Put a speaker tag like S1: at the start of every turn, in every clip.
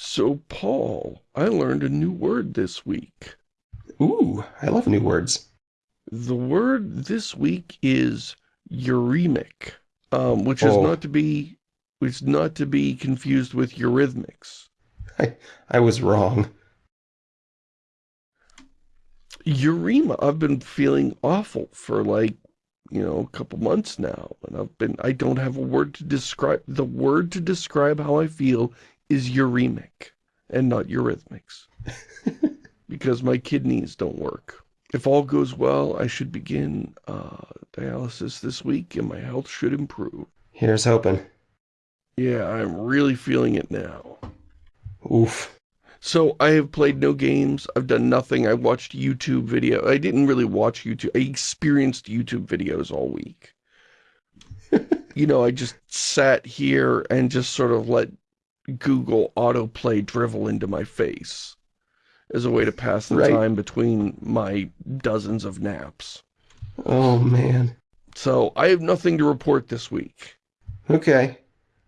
S1: So, Paul, I learned a new word this week.
S2: Ooh, I love new words.
S1: The word this week is uremic, um, which is
S2: Oh.
S1: not to be which is not to be confused with eurythmics.
S2: I, I was wrong.
S1: Urema, I've been feeling awful for like, you know, a couple months now. And I've been, I don't have a word to describe, the word to describe how I feel is uremic and not eurythmics. because my kidneys don't work. If all goes well, I should begin uh, dialysis this week and my health should improve.
S2: Here's hoping.
S1: Yeah, I'm really feeling it now.
S2: Oof.
S1: So I have played no games. I've done nothing. I watched YouTube video. I didn't really watch YouTube. I experienced YouTube videos all week. you know, I just sat here and just sort of let Google autoplay drivel into my face as a way to pass the
S2: Right.
S1: time between my dozens of naps.
S2: Oh, man.
S1: So I have nothing to report this week.
S2: Okay.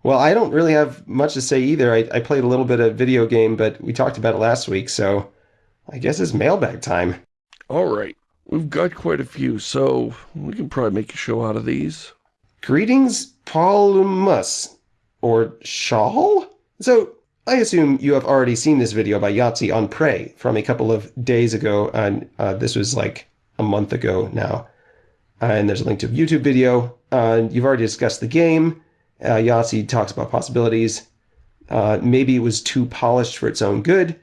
S2: Well, I don't really have much to say either. I, I played a little bit of video game, but we talked about it last week, so I guess it's mailbag time.
S1: All right. We've got quite a few, so we can probably make a show out of these.
S2: Greetings, Paulumus, or Shawl? So, I assume you have already seen this video by Yahtzee on Prey from a couple of days ago, and uh, this was like a month ago now. and there's a link to a YouTube video. Uh, you've already discussed the game. Uh, Yahtzee talks about possibilities. Uh, maybe it was too polished for its own good,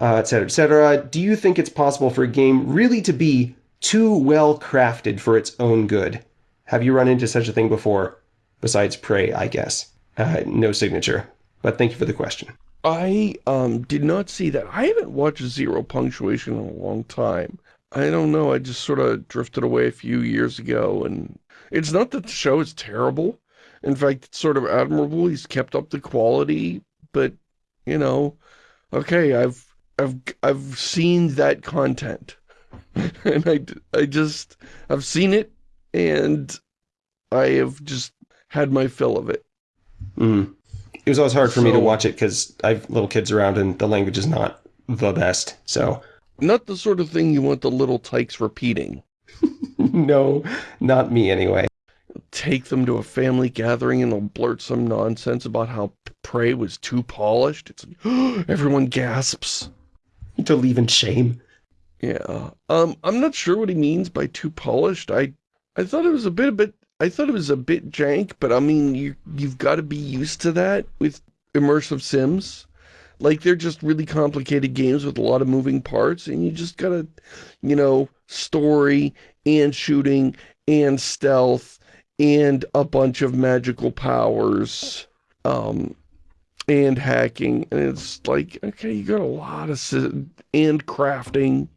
S2: uh, et cetera, et cetera. Do you think it's possible for a game really to be too well crafted for its own good? Have you run into such a thing before? Besides Prey, I guess. Uh, no signature. But thank you for the question.
S1: I um did not see that. I haven't watched Zero Punctuation in a long time. I don't know, I just sort of drifted away a few years ago, and it's not that the show is terrible. In fact, it's sort of admirable. He's kept up the quality, but, you know, okay, I've, I've, I've seen that content. and I, I just, I've seen it, and I have just had my fill of it.
S2: Mm. It was always hard for me to watch it because I have little kids around and the language is not the best. So,
S1: Not the sort of thing you want the little tykes repeating.
S2: no, not me anyway.
S1: take them to a family gathering and they'll blurt some nonsense about how Prey was too polished. It's like, everyone gasps.
S2: To leave in shame.
S1: Yeah. Um, I'm not sure what he means by too polished. I, I thought it was a bit, a bit, I thought it was a bit jank, but I mean, you, you've got to be used to that with immersive sims. Like, they're just really complicated games with a lot of moving parts, and you just gotta, you know, story and shooting and stealth and a bunch of magical powers, um, and hacking. And it's like, okay, you got a lot of, and crafting.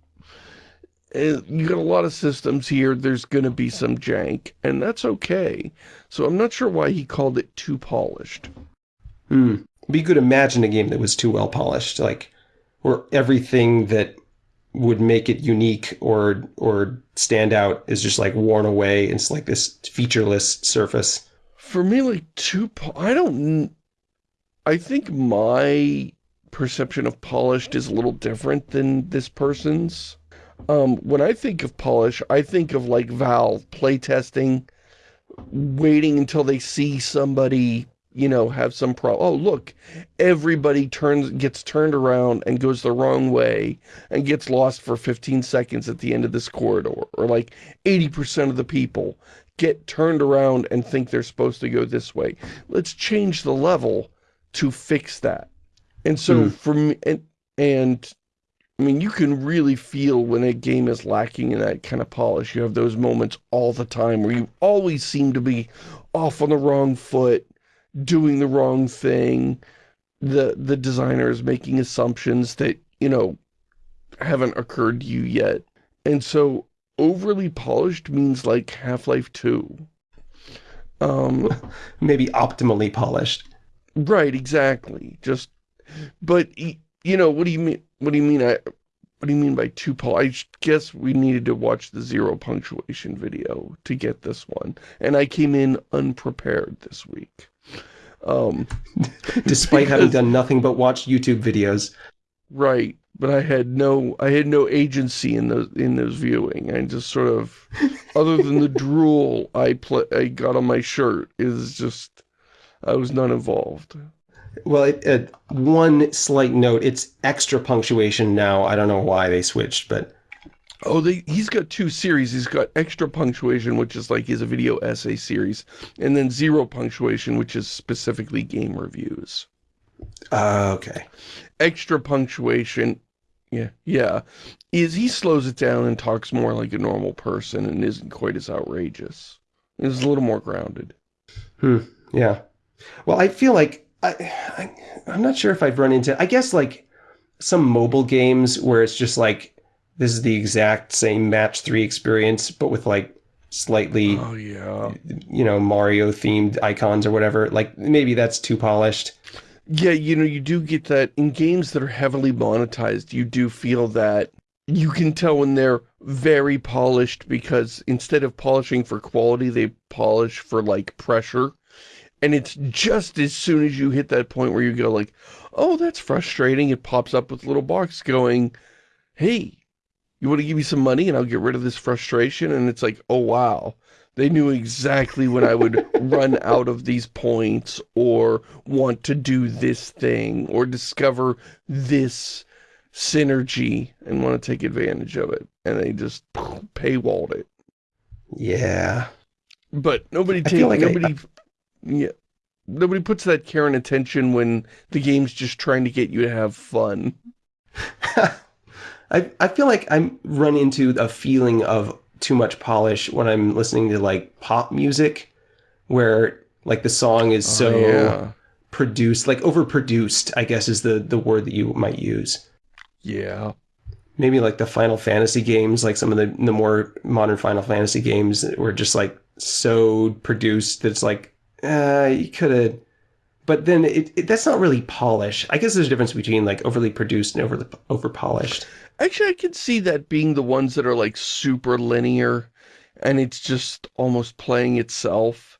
S1: And you got a lot of systems here. There's going to be some jank, and that's okay. So I'm not sure why he called it too polished.
S2: Hmm. But you could imagine a game that was too well polished, like where everything that would make it unique or or stand out is just like worn away. It's like this featureless surface.
S1: For me, like, too I don't... I think my perception of polished is a little different than this person's. Um, when I think of polish, I think of, like, Valve playtesting, waiting until they see somebody, you know, have some pro- Oh, look, everybody turns gets turned around and goes the wrong way and gets lost for 15 seconds at the end of this corridor. Or, like, 80% of the people get turned around and think they're supposed to go this way. Let's change the level to fix that. And so
S2: Hmm.
S1: for me, and, and I mean, you can really feel when a game is lacking in that kind of polish. You have those moments all the time where you always seem to be off on the wrong foot, doing the wrong thing. The, the designer is making assumptions that, you know, haven't occurred to you yet. And so overly polished means like Half-Life 2. Um,
S2: Maybe optimally polished.
S1: right, exactly. Just, but, you know, what do you mean, what do you mean, I, what do you mean by too polished? I guess we needed to watch the zero punctuation video to get this one. And I came in unprepared this week. Um,
S2: Despite having done nothing but watch YouTube videos.
S1: right, but I had no I had no agency in those in those viewing. I just sort of, other than the drool I pla I got on my shirt, is just I was not involved.
S2: Well, it, it, one slight note, it's extra punctuation now. I don't know why they switched, but
S1: Oh, they, he's got two series. He's got extra punctuation, which is like he's a video essay series, and then zero punctuation, which is specifically game reviews.
S2: uh, okay.
S1: Extra punctuation, yeah, yeah, is he slows it down and talks more like a normal person and isn't quite as outrageous. It's a little more grounded.
S2: Hmm, Yeah. Well, I feel like I, I I'm not sure if I've run into I guess like some mobile games where it's just like this is the exact same match 3 experience but with like slightly
S1: Oh yeah,
S2: you know Mario themed icons or whatever. Like maybe that's too polished.
S1: yeah. You know, you do get that in games that are heavily monetized. You do feel that you can tell when they're very polished because instead of polishing for quality, they polish for like pressure. And it's just as soon as you hit that point where you go like, oh, that's frustrating. It pops up with a little box going, hey, you want to give me some money and I'll get rid of this frustration? And it's like, oh, wow. They knew exactly when I would run out of these points or want to do this thing or discover this synergy and want to take advantage of it. And they just paywalled it.
S2: Yeah.
S1: But nobody
S2: I
S1: take
S2: feel like I-
S1: nobody yeah. Nobody puts that care and attention when the game's just trying to get you to have fun.
S2: I I feel like I'm run into a feeling of too much polish when I'm listening to like pop music where like the song is oh, so
S1: Oh, yeah.
S2: produced, like overproduced, I guess is the the word that you might use.
S1: Yeah.
S2: Maybe like the Final Fantasy games, like some of the the more modern Final Fantasy games were just like so produced that it's like uh you could have but then it, it that's not really polish. I guess there's a difference between like overly produced and overly over polished.
S1: Actually, I could see that being the ones that are like super linear and it's just almost playing itself.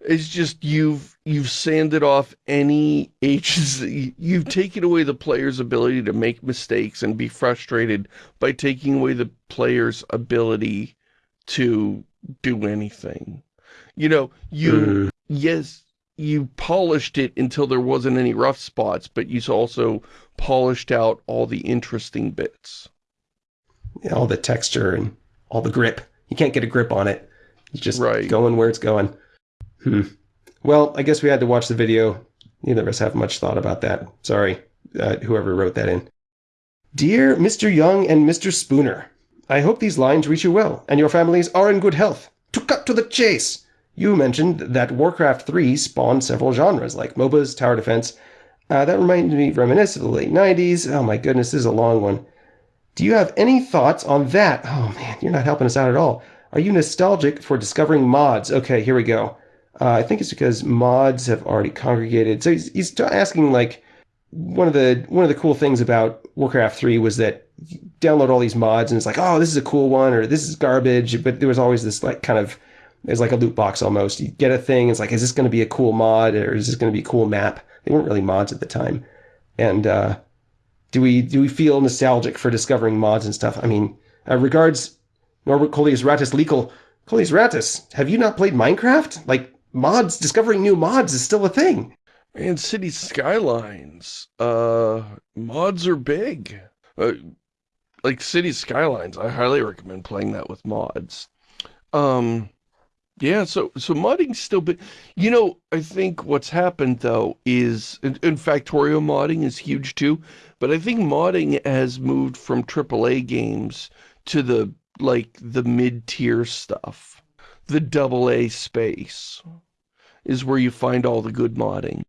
S1: It's just you've you've sanded off any agency. You've taken away the player's ability to make mistakes and be frustrated by taking away the player's ability to do anything. You know, you
S2: Mm.
S1: yes, you polished it until there wasn't any rough spots, but you also polished out all the interesting bits.
S2: Yeah, all the texture and all the grip. You can't get a grip on it. It's just
S1: Right.
S2: going where it's going. Hmm. Well, I guess we had to watch the video. Neither of us have much thought about that. Sorry, uh, whoever wrote that in. Dear Mr. Young and Mr. Spooner, I hope these lines reach you well and your families are in good health. To cut to the chase, you mentioned that Warcraft 3 spawned several genres like MOBAs, tower defense. Uh, that reminded me reminiscent of the late 90s. Oh my goodness, this is a long one. Do you have any thoughts on that? Oh man, you're not helping us out at all. Are you nostalgic for discovering mods? Okay, here we go. Uh, I think it's because mods have already congregated. So he's, he's asking like one of the one of the cool things about Warcraft 3 was that download all these mods and it's like, oh, this is a cool one or this is garbage. But there was always this like kind of there's like a loot box almost. You get a thing, it's like, is this going to be a cool mod or is this going to be a cool map? They weren't really mods at the time. And uh, do we do we feel nostalgic for discovering mods and stuff? I mean, uh, regards Norbert Coleus Ratus Legal. Coleus Ratus, have you not played Minecraft? Like mods, discovering new mods is still a thing.
S1: And City Skylines, uh, mods are big. Uh, like City Skylines, I highly recommend playing that with mods. Um, yeah, so so modding's still big. You know, I think what's happened though is, in, in Factorio modding is huge too, but I think modding has moved from AAA games to the like the mid-tier stuff. The double A space is where you find all the good modding.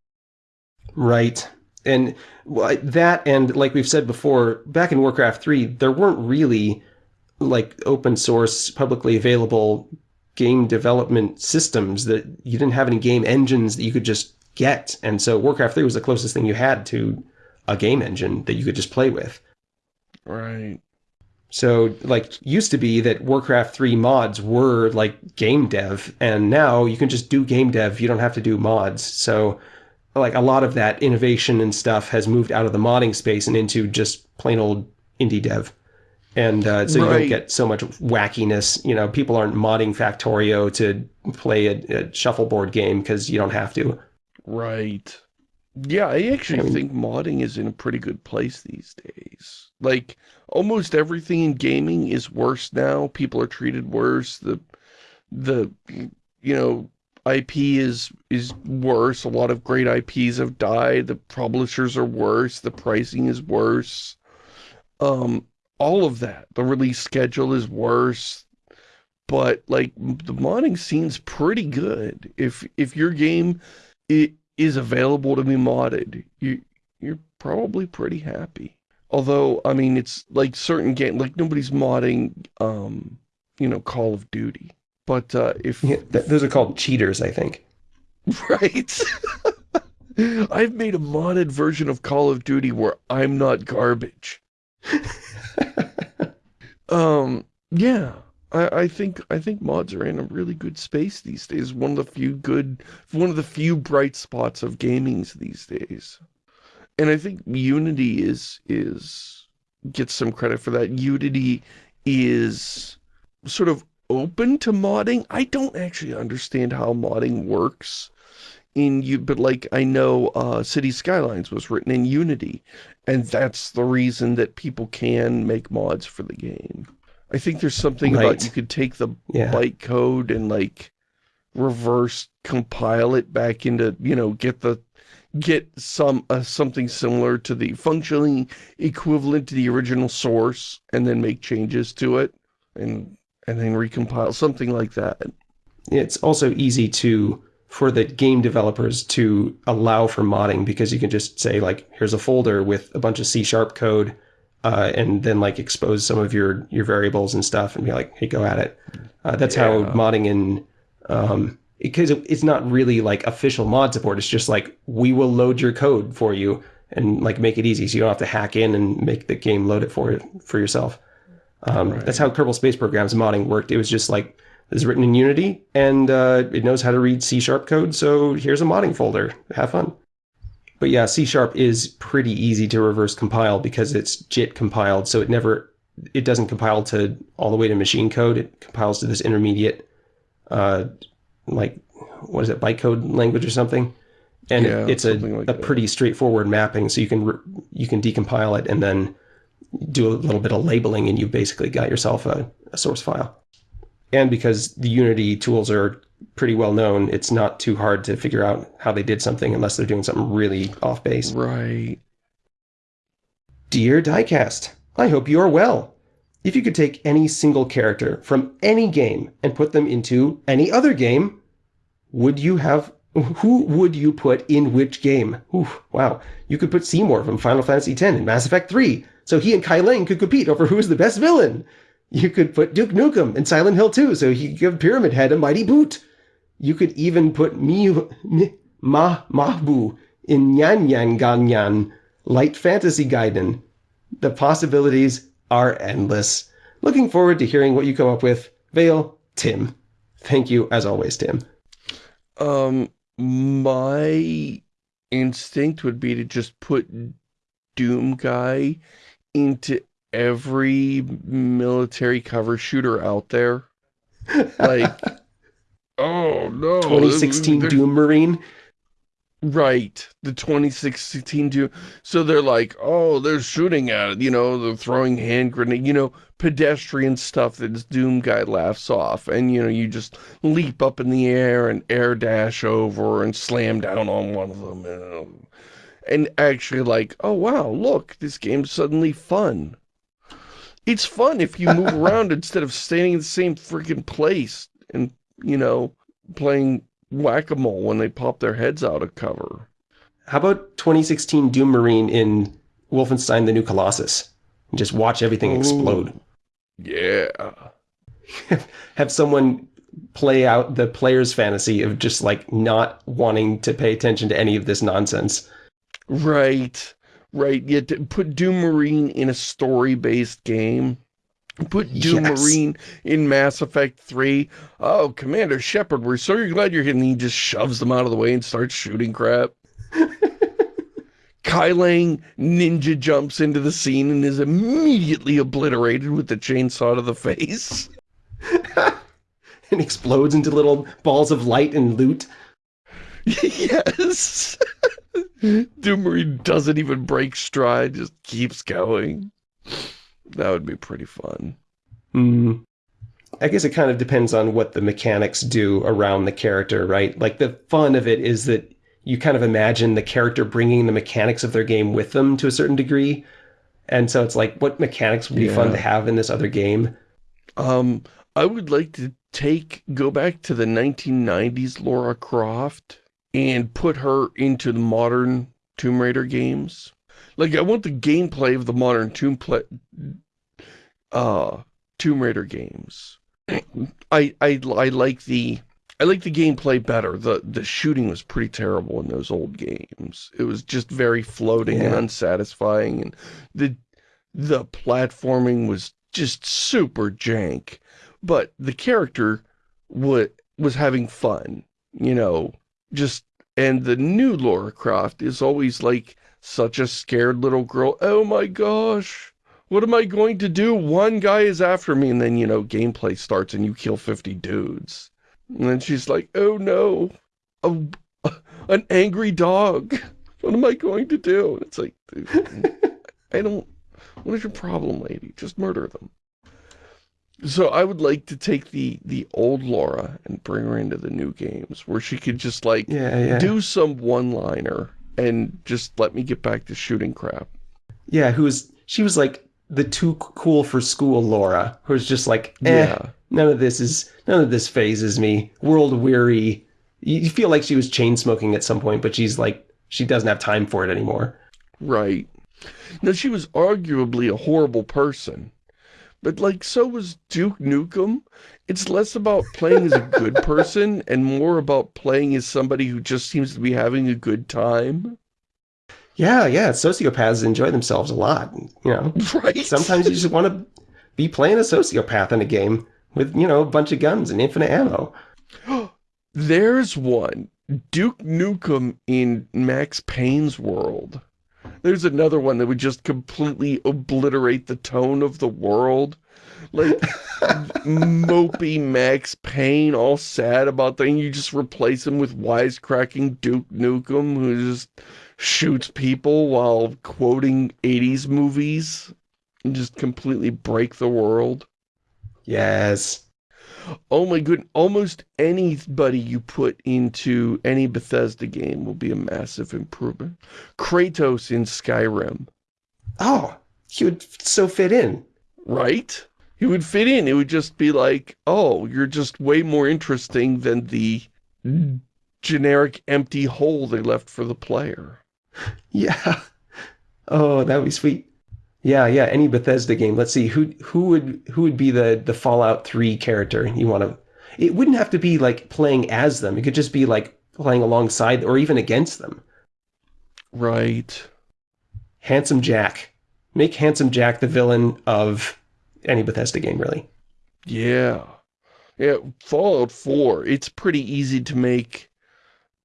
S2: Right. And that, and like we've said before, back in Warcraft 3, there weren't really like open source, publicly available game development systems that you didn't have any game engines that you could just get. And so Warcraft 3 was the closest thing you had to a game engine that you could just play with.
S1: Right.
S2: So, like, used to be that Warcraft 3 mods were like game dev, and now you can just do game dev. You don't have to do mods. So, like, a lot of that innovation and stuff has moved out of the modding space and into just plain old indie dev. And uh, so you don't get so much wackiness. You know, people aren't modding Factorio to play a, a shuffleboard game because you don't have to.
S1: Right. Yeah, I actually
S2: I mean-
S1: think modding is in a pretty good place these days. Like, almost everything in gaming is worse now. People are treated worse. The, the, you know, IP is, is worse. A lot of great IPs have died. The publishers are worse. The pricing is worse. Um, all of that. The release schedule is worse. But, like, the modding scene's pretty good. If, if your game it is available to be modded, you you're probably pretty happy. Although, I mean, it's like certain game, like nobody's modding, um, you know, Call of Duty. But uh, if
S2: Yeah, th- those are called cheaters, I think.
S1: right, I've made a modded version of Call of Duty where I'm not garbage. um, yeah, I, I think I think mods are in a really good space these days. One of the few good, one of the few bright spots of gamings these days. And I think Unity is is gets some credit for that. Unity is sort of open to modding. I don't actually understand how modding works in you, but like I know uh, City Skylines was written in Unity, and that's the reason that people can make mods for the game. I think there's something about you could take the
S2: Yeah.
S1: bytecode and like reverse compile it back into, you know, get the get some uh, something similar to the functionally equivalent to the original source and then make changes to it and and then recompile something like that.
S2: It's also easy to for the game developers to allow for modding because you can just say like here's a folder with a bunch of C sharp code uh, and then like expose some of your your variables and stuff and be like hey go at it. Uh, that's how modding in um, because it, it's not really like official mod support. It's just like we will load your code for you and like make it easy so you don't have to hack in and make the game load it for for yourself. Um,
S1: Right.
S2: That's how Kerbal Space Program's modding worked. It was just like it's written in Unity and uh, it knows how to read C sharp code. So here's a modding folder. Have fun. But yeah, C sharp is pretty easy to reverse compile because it's JIT compiled. So it never, it doesn't compile to all the way to machine code. It compiles to this intermediate, uh, like, what is it, bytecode language or something? And
S1: Yeah,
S2: it's a,
S1: like
S2: a
S1: that.
S2: pretty straightforward mapping. So you can, you can decompile it and then do a little bit of labeling and you've basically got yourself a, a source file. And because the Unity tools are pretty well known, it's not too hard to figure out how they did something unless they're doing something really off base.
S1: Right.
S2: Dear Diecast, I hope you are well. If you could take any single character from any game and put them into any other game, would you have who would you put in which game? Wow. You could put Seymour from Final Fantasy X in Mass Effect 3, so he and Kai Leng could compete over who's the best villain. You could put Duke Nukem in Silent Hill 2, so he could give Pyramid Head a mighty boot. You could even put Miu, Mi, Ma, Mahbu in Nyan Nyan Ganyan, Light Fantasy Gaiden. The possibilities are endless. Looking forward to hearing what you come up with. Vale, Tim. Thank you, as always, Tim.
S1: Um, my instinct would be to just put Doom Guy into every military cover shooter out there. Like, oh no.
S2: 2016
S1: they're-
S2: Doom Marine.
S1: Right, the 2016 Doom. So they're like, oh, they're shooting at it, you know, they're throwing hand grenade, you know, pedestrian stuff that this Doom guy laughs off. And, you know, you just leap up in the air and air dash over and slam down on one of them. know. And actually like, oh, wow, look, this game's suddenly fun. It's fun if you move around instead of staying in the same freaking place and, you know, playing whack-a-mole when they pop their heads out of cover.
S2: How about 2016 Doom Marine in Wolfenstein the New Colossus? And just watch everything explode.
S1: Yeah.
S2: Have someone play out the player's fantasy of just like not wanting to pay attention to any of this nonsense.
S1: Right. Right. To put Doom Marine in a story-based game. Put Doom
S2: Yes.
S1: Marine in Mass Effect 3. Oh, Commander Shepard, we're so glad you're here. And he just shoves them out of the way and starts shooting crap. Kai Leng ninja jumps into the scene and is immediately obliterated with the chainsaw to the face.
S2: and explodes into little balls of light and loot.
S1: yes. Doom Marine doesn't even break stride, just keeps going. That would be pretty fun.
S2: Hmm. I guess it kind of depends on what the mechanics do around the character, right? Like the fun of it is that you kind of imagine the character bringing the mechanics of their game with them to a certain degree. And so it's like, what mechanics would be fun to have in this other game?
S1: Um, I would like to take, go back to the 1990s Lara Croft and put her into the modern Tomb Raider games. Like, I want the gameplay of the modern Tomb, play, uh, Tomb Raider games. I, I, I like the, I like the gameplay better. The, the shooting was pretty terrible in those old games. It was just very floating and unsatisfying. And the, the platforming was just super jank. But the character wa was having fun, you know, just, and the new Lara Croft is always like such a scared little girl. Oh my gosh, what am I going to do? One guy is after me, and then, you know, gameplay starts and you kill 50 dudes. And then she's like, oh no, a, an angry dog. What am I going to do? And it's like, I don't, what is your problem, lady? Just murder them. So I would like to take the, the old Lara and bring her into the new games where she could just like
S2: Yeah, yeah.
S1: do some one-liner and just let me get back to shooting crap.
S2: yeah, who was, she was like the too cool for school Lara, who was just like, eh,
S1: Yeah.
S2: none of this is, none of this phases me. World weary. You you feel like she was chain smoking at some point, but she's like, she doesn't have time for it anymore.
S1: Right. Now, she was arguably a horrible person, but like, so was Duke Nukem. It's less about playing as a good person and more about playing as somebody who just seems to be having a good time.
S2: Yeah, yeah, sociopaths enjoy themselves a lot. You know,
S1: Right?
S2: sometimes you just want to be playing a sociopath in a game with, you know, a bunch of guns and infinite ammo.
S1: There's one. Duke Nukem in Max Payne's world. There's another one that would just completely obliterate the tone of the world. Like, mopey Max Payne, all sad about things. You just replace him with wisecracking Duke Nukem, who just shoots people while quoting 80s movies. And just completely break the world.
S2: Yes.
S1: Oh my good, almost anybody you put into any Bethesda game will be a massive improvement. Kratos in Skyrim,
S2: Oh, he would so fit in.
S1: right? He would fit in. It would just be like, oh, you're just way more interesting than the generic empty hole they left for the player.
S2: Yeah. Oh, that would be sweet. Yeah, yeah. Any Bethesda game. Let's see who who would who would be the the Fallout Three character you want to. It wouldn't have to be like playing as them. It could just be like playing alongside or even against them.
S1: Right.
S2: Handsome Jack. Make Handsome Jack the villain of any Bethesda game, really.
S1: Yeah. Yeah, Fallout 4, it's pretty easy to make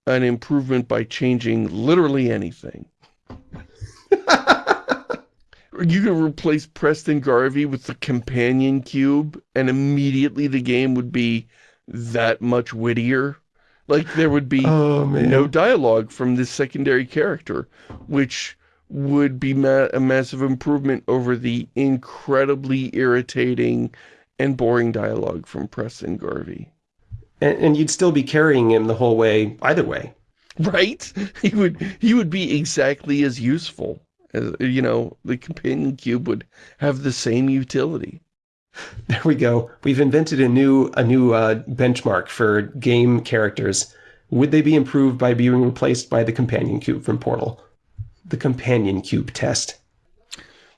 S1: an improvement by changing literally anything. You could replace Preston Garvey with the companion cube, and immediately the game would be that much wittier. Like, there would be
S2: Oh
S1: no dialogue from this secondary character, which would be ma a massive improvement over the incredibly irritating and boring dialogue from Preston Garvey.
S2: And, and you'd still be carrying him the whole way, either way.
S1: Right? He would he would be exactly as useful you know, the companion cube would have the same utility.
S2: There we go. We've invented a new a new uh, benchmark for game characters. Would they be improved by being replaced by the companion cube from Portal? The companion cube test.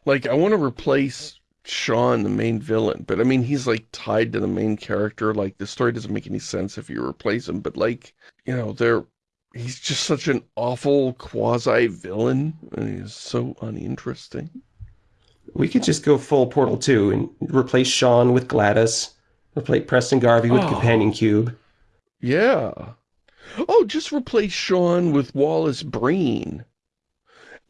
S1: Like I want to replace Sean, the main villain, but I mean he's like tied to the main character. Like the story doesn't make any sense if you replace him. But like you know, they're he's just such an awful quasi villain, and he's so uninteresting.
S2: we could just go full Portal 2 and replace Sean with GLaDOS, replace Preston Garvey with
S1: Oh.
S2: Companion Cube.
S1: Yeah. Oh, just replace Sean with Wallace Breen.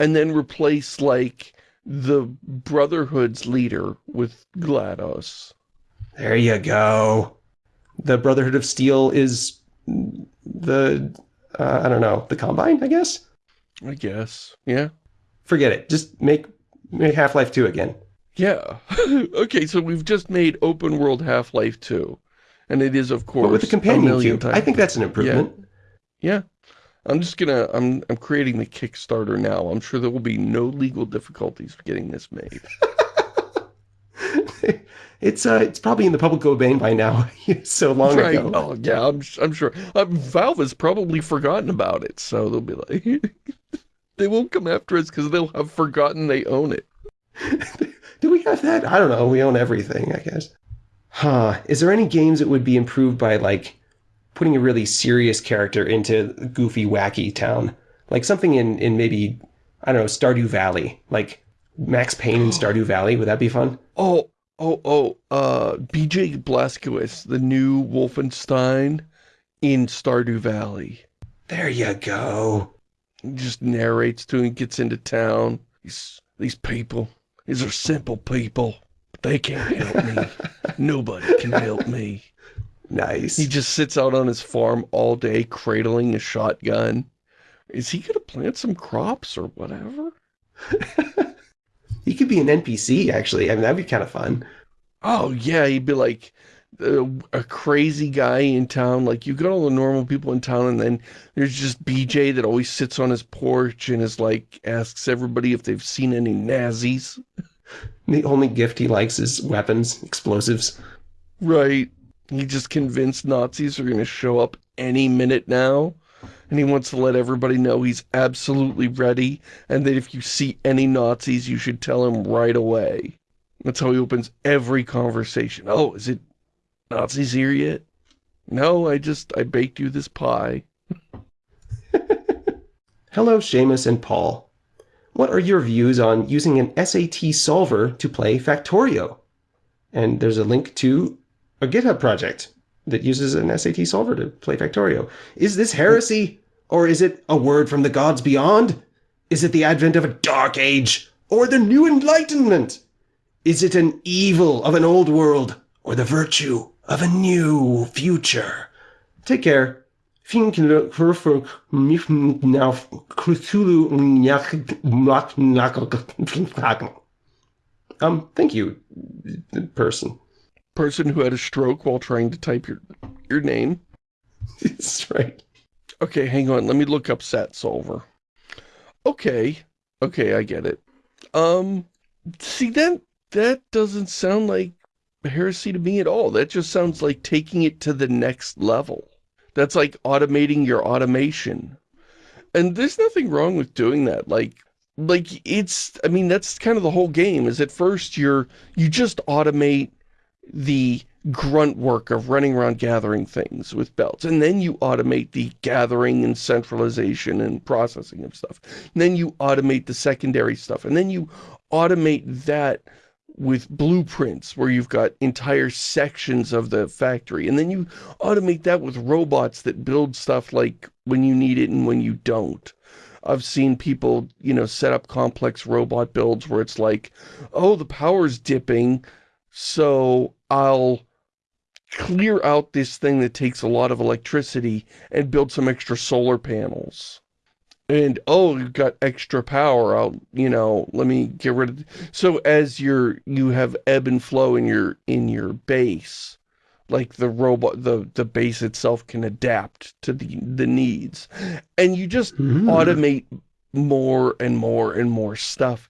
S1: And then replace, like, the Brotherhood's leader with GLaDOS.
S2: There you go. The Brotherhood of Steel is the, uh, I don't know, the Combine, I guess?
S1: I guess. Yeah.
S2: Forget it. Just make, make Half-Life 2 again.
S1: Yeah. okay, so we've just made open world Half-Life 2. And it is, of course,
S2: But with the
S1: a
S2: Companion
S1: million
S2: Cube. I think that's an improvement.
S1: Yeah. Yeah. I'm just gonna, I'm, I'm creating the Kickstarter now. I'm sure there will be no legal difficulties getting this made.
S2: it's uh, it's probably in the public domain by now. so long
S1: right.
S2: ago.
S1: Oh, yeah, I'm, I'm sure. Uh, Valve has probably forgotten about it, so they'll be like, they won't come after us because they'll have forgotten they own it.
S2: Do we have that? I don't know. We own everything, I guess. Huh. Is there any games that would be improved by like putting a really serious character into goofy, wacky town? Like something in in maybe I don't know Stardew Valley, like Max Payne in Stardew Valley. Would that be fun?
S1: Oh, oh, oh, uh, BJ Blazkowicz, the new Wolfenstein in Stardew Valley.
S2: There you go.
S1: He just narrates to him, gets into town. These, these people, these are simple people. But they can't help me. Nobody can help me.
S2: Nice.
S1: He just sits out on his farm all day, cradling a shotgun. Is he gonna plant some crops or whatever?
S2: He could be an NPC actually. I mean, that'd be kind of fun.
S1: Oh, yeah, he'd be like uh, a crazy guy in town. Like, you've got all the normal people in town, and then there's just BJ that always sits on his porch and is like, asks everybody if they've seen any Nazis.
S2: The only gift he likes is weapons, explosives.
S1: Right. He just convinced Nazis are going to show up any minute now. And he wants to let everybody know he's absolutely ready. And that if you see any Nazis, you should tell him right away. That's how he opens every conversation. Oh, is it Nazis here yet? No, I just, I baked you this pie.
S2: Hello, Shamus and Paul. What are your views on using an SAT solver to play Factorio? And there's a link to a GitHub project that uses an SAT solver to play Factorio. Is this heresy? Or is it a word from the gods beyond? Is it the advent of a dark age? Or the new enlightenment? Is it an evil of an old world? Or the virtue of a new future? Take care. Um, thank you, person.
S1: Person who had a stroke while trying to type your, your name.
S2: That's right.
S1: Okay, hang on. Let me look up Sat Solver. Okay. Okay, I get it. Um, see, that, that doesn't sound like heresy to me at all. That just sounds like taking it to the next level. That's like automating your automation. And there's nothing wrong with doing that. Like, like it's, I mean, that's kind of the whole game is at first you're, you just automate the grunt work of running around gathering things with belts. And then you automate the gathering and centralization and processing of stuff. And then you automate the secondary stuff. And then you automate that with blueprints where you've got entire sections of the factory. And then you automate that with robots that build stuff like when you need it and when you don't. I've seen people, you know, set up complex robot builds where it's like, oh, the power's dipping, so I'll clear out this thing that takes a lot of electricity and build some extra solar panels. And, oh, you've got extra power, I'll, you know, let me get rid of... So as you're, you have ebb and flow in your, in your base, like the robot, the, the base itself can adapt to the, the needs. And you just
S2: Hmm.
S1: automate more and more and more stuff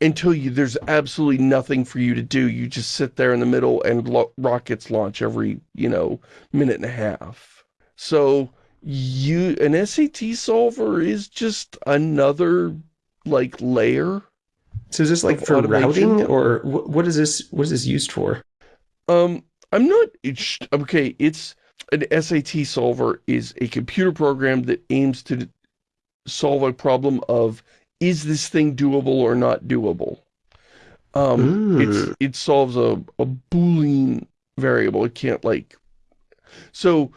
S1: until you there's absolutely nothing for you to do. You just sit there in the middle and lo rockets launch every, you know, minute and a half. So you an SAT solver is just another like layer.
S2: So is this like for
S1: automation.
S2: routing, or wh- what is this? What is this used for?
S1: Um I'm not it's okay, it's an SAT solver is a computer program that aims to solve a problem of is this thing doable or not doable? Um,
S2: Mm.
S1: it's, it solves a, a Boolean variable. It can't like, so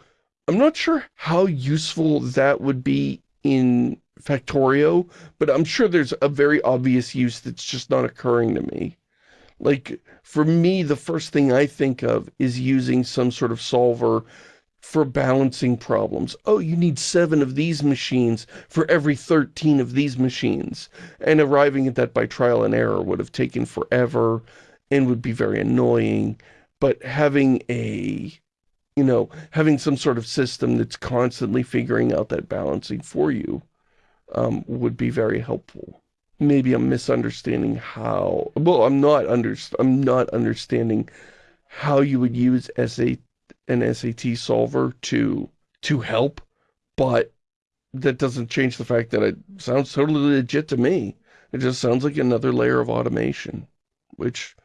S1: I'm not sure how useful that would be in Factorio, but I'm sure there's a very obvious use that's just not occurring to me. Like, for me, the first thing I think of is using some sort of solver for balancing problems. Oh, you need seven of these machines for every 13 of these machines. And arriving at that by trial and error would have taken forever and would be very annoying. But having a, you know, having some sort of system that's constantly figuring out that balancing for you um, would be very helpful. Maybe I'm misunderstanding how, well, I'm not under, I'm not understanding how you would use SA an SAT solver to to help, but that doesn't change the fact that it sounds totally legit to me. It just sounds like another layer of automation, which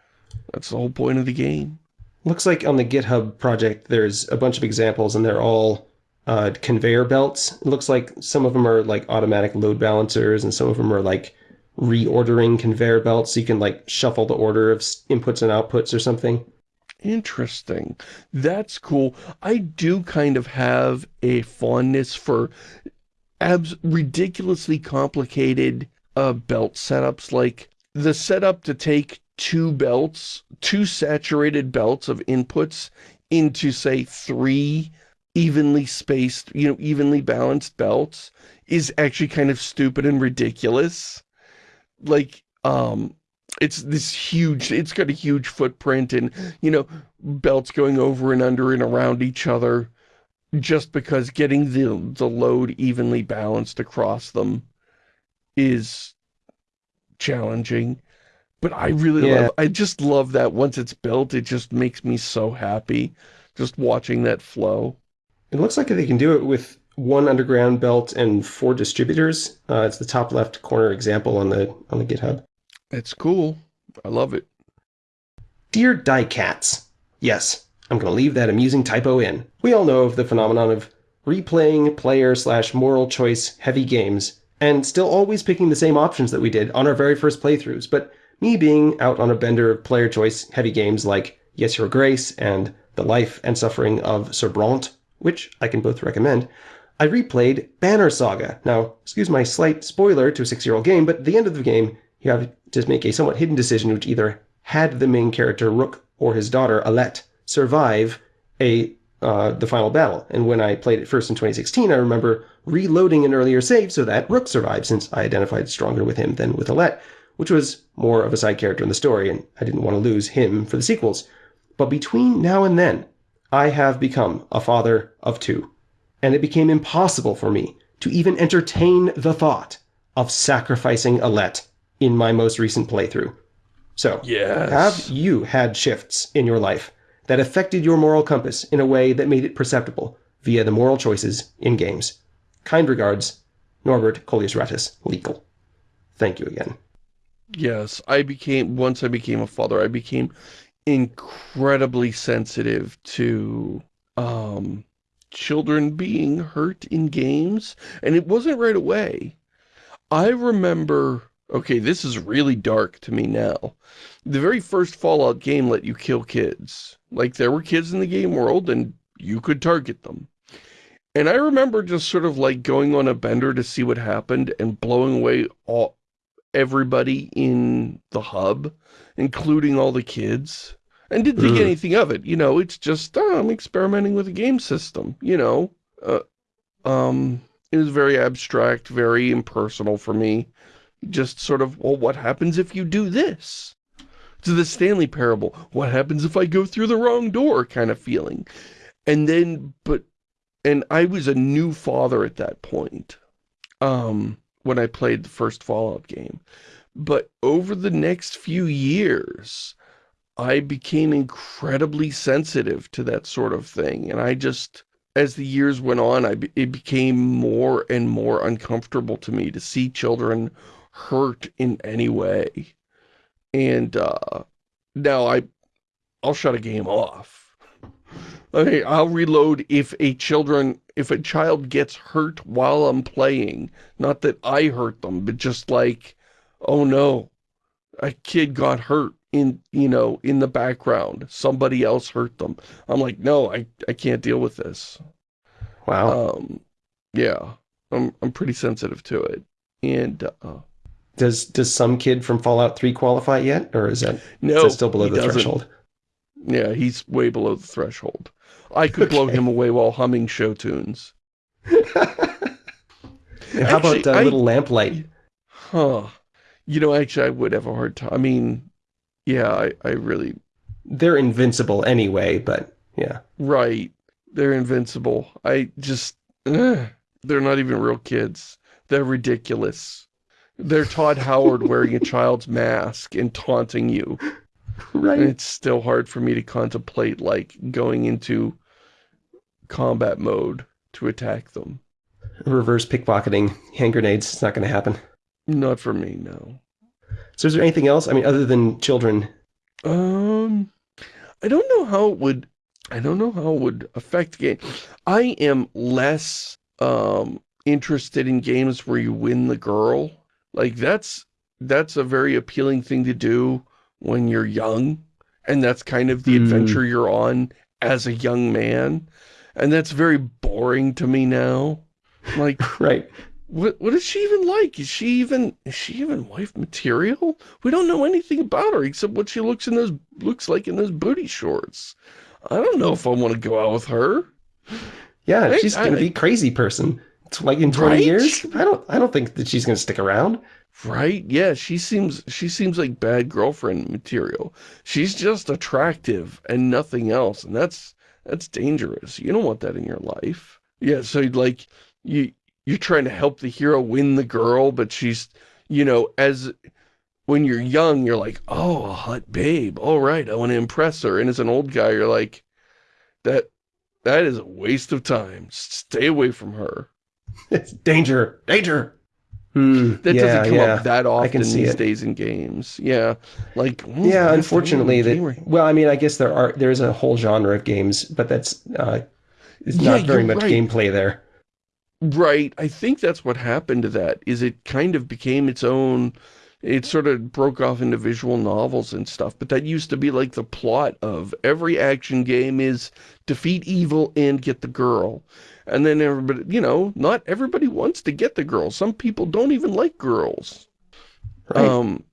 S1: that's the whole point of the game.
S2: Looks like on the GitHub project, there's a bunch of examples, and they're all uh, conveyor belts. It looks like some of them are like automatic load balancers, and some of them are like reordering conveyor belts, so you can like shuffle the order of inputs and outputs or something.
S1: Interesting. That's cool. I do kind of have a fondness for abs ridiculously complicated uh, belt setups. Like the setup to take two belts, two saturated belts of inputs into, say, three evenly spaced, you know, evenly balanced belts is actually kind of stupid and ridiculous. Like, um, it's this huge, it's got a huge footprint and, you know, belts going over and under and around each other just because getting the, the load evenly balanced across them is challenging. But I really
S2: Yeah.
S1: love, I just love that once it's built, it just makes me so happy just watching that flow.
S2: It looks like they can do it with one underground belt and four distributors. Uh, it's the top left corner example on the on the GitHub.
S1: It's cool. I love it.
S2: Dear Diecats, yes, I'm going to leave that amusing typo in. We all know of the phenomenon of replaying player slash moral choice heavy games and still always picking the same options that we did on our very first playthroughs. But me being out on a bender of player choice heavy games like Yes Your Grace and The Life and Suffering of Sir Brante, which I can both recommend, I replayed Banner Saga. Now, excuse my slight spoiler to a six-year-old game, but the end of the game, you have to make a somewhat hidden decision which either had the main character Rook or his daughter Alette survive a uh, the final battle. And when I played it first in 2016, I remember reloading an earlier save so that Rook survived, since I identified stronger with him than with Alette, which was more of a side character in the story, and I didn't want to lose him for the sequels. But between now and then, I have become a father of two, and it became impossible for me to even entertain the thought of sacrificing Alette in my most recent playthrough. So,
S1: Yes.
S2: have you had shifts in your life that affected your moral compass in a way that made it perceptible via the moral choices in games? Kind regards, Norbert Collius Ratus, legal. Thank you again.
S1: Yes, I became, once I became a father, I became incredibly sensitive to, um, children being hurt in games, and it wasn't right away. I remember, okay, this is really dark to me now. The very first Fallout game let you kill kids. Like, there were kids in the game world, and you could target them. And I remember just sort of like going on a bender to see what happened and blowing away all, everybody in the hub, including all the kids, and didn't think
S2: Mm.
S1: anything of it. You know, it's just, oh, I'm experimenting with a game system, you know. Uh, um, it was very abstract, very impersonal for me. Just sort of, well, what happens if you do this? To the Stanley Parable, what happens if I go through the wrong door kind of feeling. And then, but, and I was a new father at that point. Um, when I played the first Fallout game. But over the next few years, I became incredibly sensitive to that sort of thing. And I just, as the years went on, I, it became more and more uncomfortable to me to see children hurt in any way. And uh, now I, I'll shut a game off. Okay, I'll reload if a children, if a child gets hurt while I'm playing. Not that I hurt them, but just like, oh no, a kid got hurt in, you know, in the background. Somebody else hurt them. I'm like, no, I, I can't deal with this.
S2: Wow.
S1: Um, yeah, I'm, I'm pretty sensitive to it. And, uh,
S2: does does some kid from Fallout 3 qualify yet? Or is that,
S1: no,
S2: is that still below the
S1: doesn't.
S2: threshold?
S1: Yeah, he's way below the threshold. I could blow him away while humming show tunes.
S2: And How
S1: Actually,
S2: about uh,
S1: I-
S2: Little Lamplight?
S1: Huh. You know, actually, I would have a hard time. I mean, yeah, I, I really,
S2: They're invincible anyway, but yeah.
S1: right. They're invincible. I just, ugh, they're not even real kids. They're ridiculous. They're Todd Howard wearing a child's mask and taunting you. And
S2: Right.
S1: it's still hard for me to contemplate, like, going into combat mode to attack them.
S2: Reverse pickpocketing, hand grenades, it's not going to happen.
S1: Not for me, no.
S2: So is there anything else? I mean, other than children?
S1: Um, I don't know how it would, I don't know how it would affect game. I am less, um, interested in games where you win the girl. Like, that's, that's a very appealing thing to do when you're young. And that's kind of the
S2: Hmm.
S1: adventure you're on as a young man. And that's very boring to me now. Like,
S2: Right.
S1: what what is she even like? Is she even is she even wife material? We don't know anything about her except what she looks in those looks like in those booty shorts. I don't know if I want to go out with her.
S2: Yeah,
S1: Right,
S2: she's going to
S1: I-
S2: be crazy person. Like in 20
S1: Right?
S2: years? I don't I don't think that she's going to stick around.
S1: Right? Yeah, she seems she seems like bad girlfriend material. She's just attractive and nothing else, and that's that's dangerous. You don't want that in your life. Yeah, so like you you're trying to help the hero win the girl, but she's you know, as when you're young, you're like, oh, a hot babe. All right, I want to impress her. And as an old guy, you're like, that that is a waste of time. Stay away from her.
S2: It's danger, danger. Hmm.
S1: That
S2: yeah,
S1: doesn't come
S2: yeah.
S1: up that often
S2: can see
S1: these
S2: it.
S1: days in games. Yeah, like the
S2: Yeah, unfortunately, that
S1: played a game
S2: well, I mean, I guess there are there's a whole genre of games, but that's uh, it's
S1: Yeah,
S2: not very much
S1: right.
S2: gameplay there.
S1: right? I think that's what happened to that. Is it kind of became its own. It sort of broke off into visual novels and stuff, but that used to be like the plot of every action game is defeat evil and get the girl. And then everybody, you know, not everybody wants to get the girl. Some people don't even like girls.
S2: Right.
S1: Um,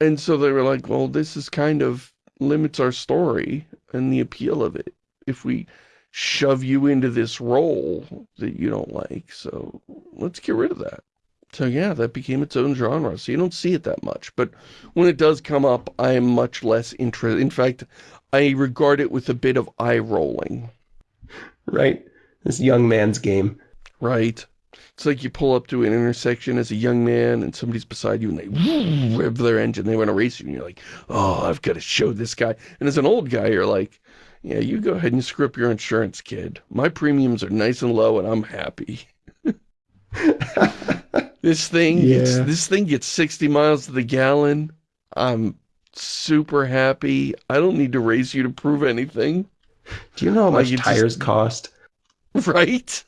S1: and so they were like, well, this is kind of limits our story and the appeal of it if we shove you into this role that you don't like. So let's get rid of that. So yeah, that became its own genre. So you don't see it that much. But when it does come up, I am much less interested. In fact, I regard it with a bit of eye rolling.
S2: right. This young man's game.
S1: Right. It's like you pull up to an intersection as a young man and somebody's beside you and they rev their engine. They want to race you and you're like, oh, I've got to show this guy. And as an old guy, you're like, yeah, you go ahead and screw up your insurance, kid. My premiums are nice and low and I'm happy. this thing, gets, this thing gets 60 miles to the gallon. I'm super happy. I don't need to race you to prove anything.
S2: Do you know how
S1: Like,
S2: much
S1: just-
S2: tires cost?
S1: Right?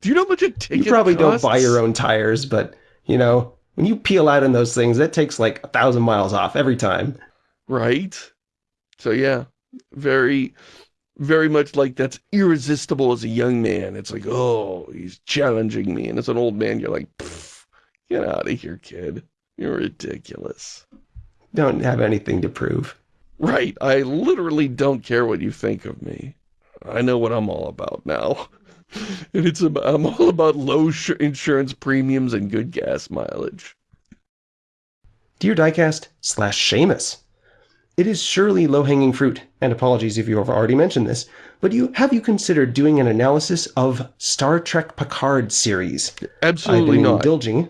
S1: Do you know how much a
S2: You
S1: ticket
S2: probably don't buy your own tires, but you know, when you peel out in those things, that takes like a thousand miles off every time.
S1: Right? So yeah, very, very much like that's irresistible as a young man. It's like, oh, he's challenging me. And as an old man, you're like, get out of here, kid. You're ridiculous.
S2: Don't have anything to prove.
S1: Right. I literally don't care what you think of me. I know what I'm all about now. And it's about, I'm all about low sh- insurance premiums and good gas mileage.
S2: Dear Diecast slash Shamus, it is surely low-hanging fruit, and apologies if you have already mentioned this, but you have you considered doing an analysis of Star Trek Picard series? I've
S1: Absolutely
S2: been
S1: not.
S2: indulging.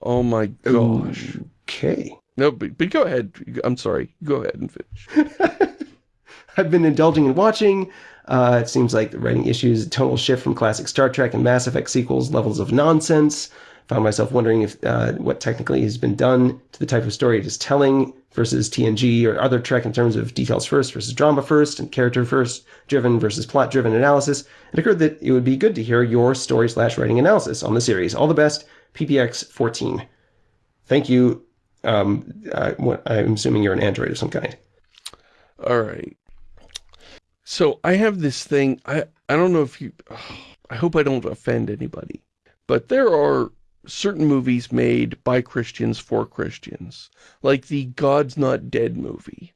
S1: Oh my gosh.
S2: Okay.
S1: No, but, but go ahead. I'm sorry. Go ahead and finish.
S2: I've been indulging in watching. Uh, it seems like the writing issues, a tonal shift from classic Star Trek and Mass Effect sequels, levels of nonsense. Found myself wondering if uh, what technically has been done to the type of story it is telling versus TNG or other Trek in terms of details first versus drama first and character first driven versus plot driven analysis. It occurred that it would be good to hear your story slash writing analysis on the series. All the best, PPX 14. Thank you um, uh, I'm assuming you're an android of some kind.
S1: All right. So I have this thing. I, I don't know if you... I hope I don't offend anybody. But there are certain movies made by Christians for Christians. Like the God's Not Dead movie.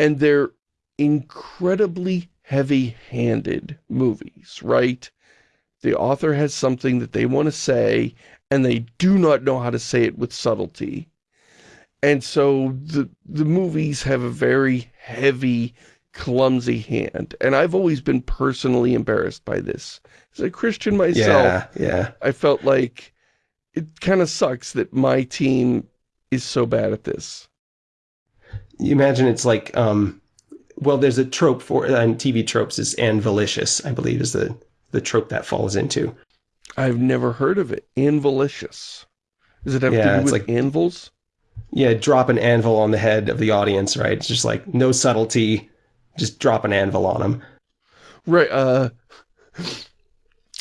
S1: And they're incredibly heavy-handed movies, right? The author has something that they want to say, and they do not know how to say it with subtlety. And so the, the movies have a very heavy, clumsy hand. And I've always been personally embarrassed by this. As a Christian myself,
S2: Yeah, yeah.
S1: I felt like it kind of sucks that my team is so bad at this.
S2: You imagine it's like, um, well, there's a trope for, and TV tropes is anvilicious, I believe is the, the trope that falls into.
S1: I've never heard of it. Anvilicious. Does it have
S2: Yeah,
S1: to do
S2: it's
S1: with
S2: like-
S1: anvils?
S2: Yeah, drop an anvil on the head of the audience, right? It's just like, no subtlety, just drop an anvil on them.
S1: Right, uh,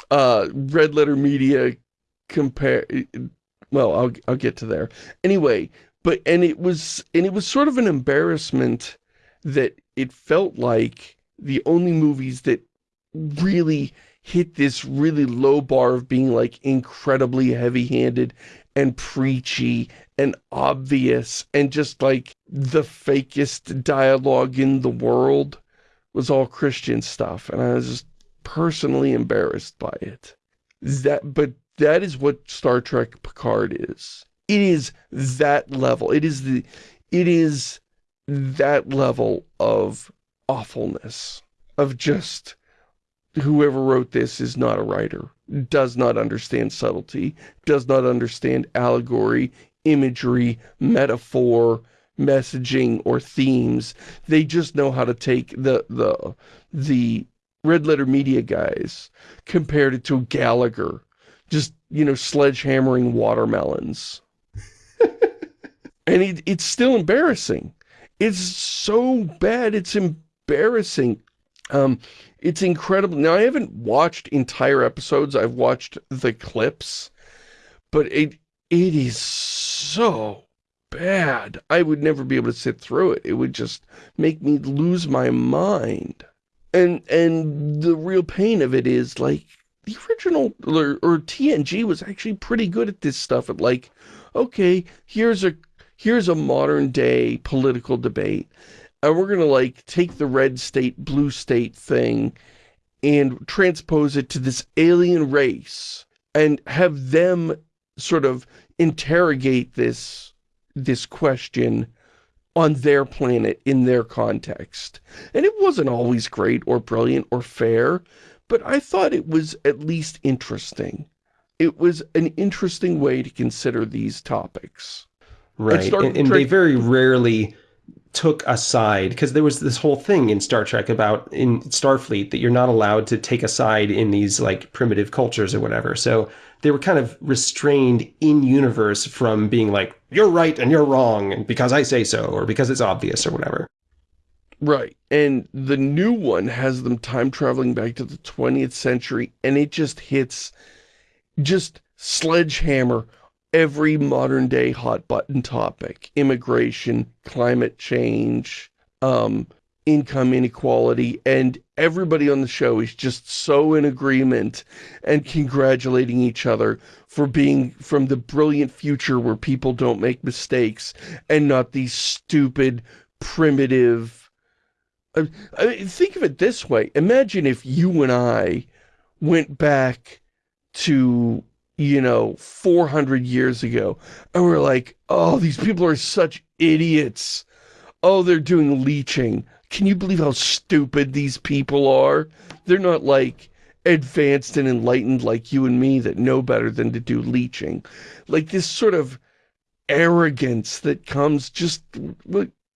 S1: uh, Red Letter Media compare, well, I'll, I'll get to there. Anyway, but, and it was, and it was sort of an embarrassment that it felt like the only movies that really hit this really low bar of being like incredibly heavy-handed and preachy and obvious and just like the fakest dialogue in the world was all Christian stuff and I was just personally embarrassed by it. That but that is what Star Trek Picard is. It is that level. It is the it is that level of awfulness of just whoever wrote this is not a writer, does not understand subtlety, does not understand allegory, imagery, metaphor, messaging, or themes. They just know how to take the, the, the red letter media guys, compared it to Gallagher, just, you know, sledgehammering watermelons. and it, it's still embarrassing. It's so bad, it's embarrassing. Um, it's incredible. Now, I haven't watched entire episodes. I've watched the clips, but it it is so bad. I would never be able to sit through it. It would just make me lose my mind. And and the real pain of it is like the original or, or TNG was actually pretty good at this stuff. At like, okay, here's a here's a modern day political debate and we're going to like take the red state, blue state thing and transpose it to this alien race and have them sort of interrogate this, this question on their planet in their context. And it wasn't always great or brilliant or fair, but I thought it was at least interesting. It was an interesting way to consider these topics.
S2: Right. And, and they very rarely took a side because there was this whole thing in Star Trek about in Starfleet that you're not allowed to take a side in these like primitive cultures or whatever. So they were kind of restrained in universe from being like, you're right and you're wrong because I say so or because it's obvious or whatever.
S1: Right. And the new one has them time traveling back to the 20th century and it just hits just sledgehammer every modern day hot button topic. Immigration, climate change, um, income inequality, and everybody on the show is just so in agreement and congratulating each other for being from the brilliant future where people don't make mistakes and not these stupid, primitive I, I think of it this way. Imagine if you and I went back to, you know, 400 years ago, and we're like, oh, these people are such idiots. Oh, they're doing leeching. Can you believe how stupid these people are? They're not like advanced and enlightened like you and me that know better than to do leeching. Like this sort of arrogance that comes just,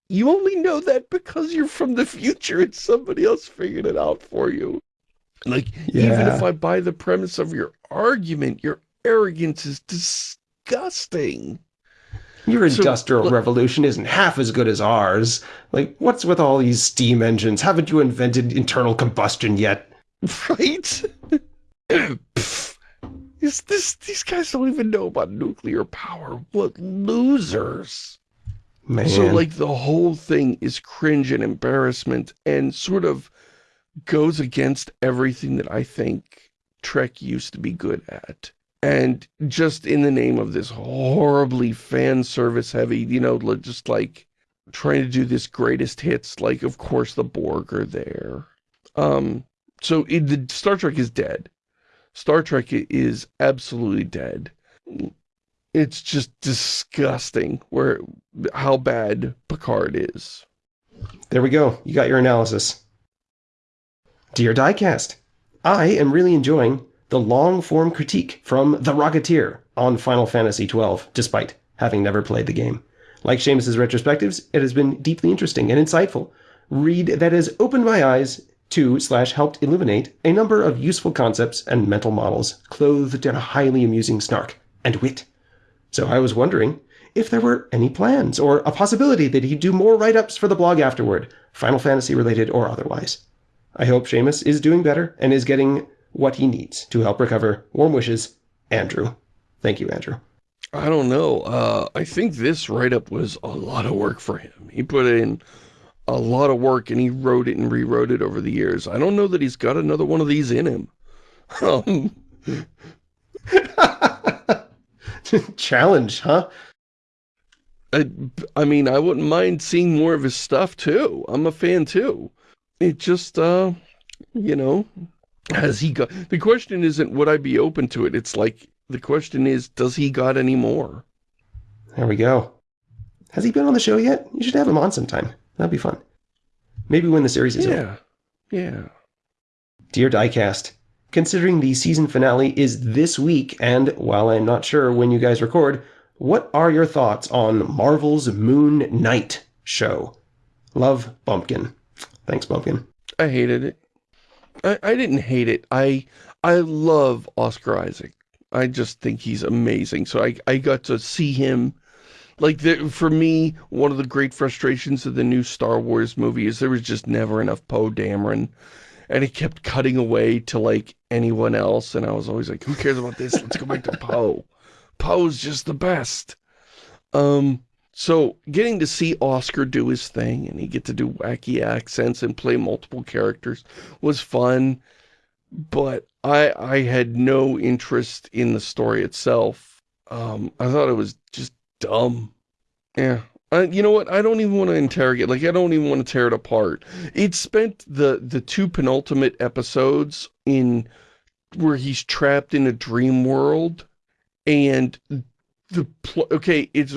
S1: you only know that because you're from the future and somebody else figured it out for you. Like, even if I buy the premise of your argument, your arrogance is disgusting.
S2: Your
S1: So,
S2: industrial revolution isn't half as good as ours. Like, what's with all these steam engines? Haven't you invented internal combustion yet?
S1: Right? Is this, these guys don't even know about nuclear power. What losers.
S2: Man.
S1: So like the whole thing is cringe and embarrassment and sort of goes against everything that I think Trek used to be good at. And just in the name of this horribly fan service heavy, you know, just like trying to do this greatest hits, like of course the Borg are there. Um, so it, the Star Trek is dead. Star Trek is absolutely dead. It's just disgusting where how bad Picard is.
S2: There we go. You got your analysis. Dear Diecast, I am really enjoying the long-form critique from The Rocketeer on Final Fantasy XII, despite having never played the game. Like Shamus's retrospectives, it has been deeply interesting and insightful. Read that has opened my eyes to slash helped illuminate a number of useful concepts and mental models clothed in a highly amusing snark and wit. So I was wondering if there were any plans or a possibility that he'd do more write-ups for the blog afterward, Final Fantasy related or otherwise. I hope Shamus is doing better and is getting what he needs to help recover. Warm wishes, Andrew. Thank you, Andrew.
S1: I don't know. Uh, I think this write-up was a lot of work for him. He put in a lot of work and he wrote it and rewrote it over the years. I don't know that he's got another one of these in him. Um,
S2: Challenge, huh?
S1: I, I mean, I wouldn't mind seeing more of his stuff too. I'm a fan too. It just, uh, you know, has he got, the question isn't would I be open to it? It's like, the question is, does he got any more?
S2: There we go. Has he been on the show yet? You should have him on sometime. That'd be fun. Maybe when the series is
S1: yeah.
S2: over.
S1: Yeah.
S2: Dear Diecast, considering the season finale is this week, and while I'm not sure when you guys record, what are your thoughts on Marvel's Moon Knight show? Love, Bumpkin. Thanks, Bumpkin.
S1: I hated it. I, I didn't hate it. I I love Oscar Isaac. I just think he's amazing. So I, I got to see him. Like, the, for me, one of the great frustrations of the new Star Wars movie is there was just never enough Poe Dameron. And it kept cutting away to, like, anyone else. And I was always like, who cares about this? Let's go back to Poe. Poe's just the best. Um, so getting to see Oscar do his thing and he get to do wacky accents and play multiple characters was fun. But I I had no interest in the story itself. Um, I thought it was just dumb. Yeah. Uh, you know what? I don't even want to interrogate. Like, I don't even want to tear it apart. It spent the, the two penultimate episodes in where he's trapped in a dream world and the okay, it's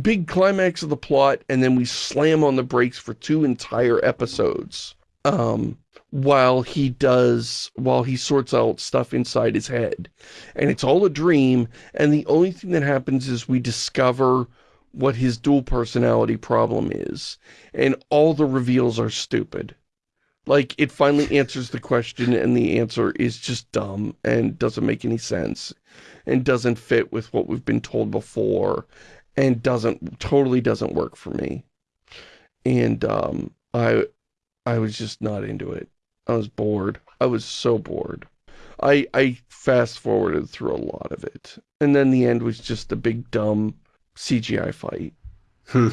S1: big climax of the plot and then we slam on the brakes for two entire episodes. Um, while he does, while he sorts out stuff inside his head. And it's all a dream, and the only thing that happens is we discover what his dual personality problem is. And all the reveals are stupid. Like, it finally answers the question, and the answer is just dumb, and doesn't make any sense, and doesn't fit with what we've been told before, and doesn't, totally doesn't work for me. And, um, I, I was just not into it. I was bored. I was so bored. I I fast forwarded through a lot of it. And then the end was just a big dumb CGI fight.
S2: Hmm.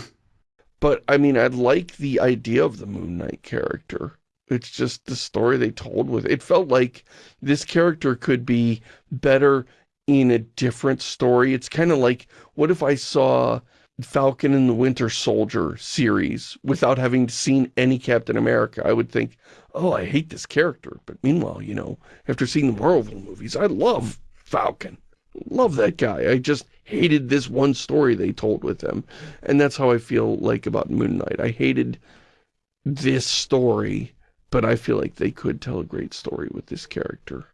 S1: But I mean, I like the idea of the Moon Knight character. It's just the story they told with it. It felt like this character could be better in a different story. It's kind of like, what if I saw Falcon and the Winter Soldier series without having seen any Captain America? I would think, oh, I hate this character. But meanwhile, you know, after seeing the Marvel movies, I love Falcon. Love that guy. I just hated this one story they told with him. And that's how I feel like about Moon Knight. I hated this story, but I feel like they could tell a great story with this character.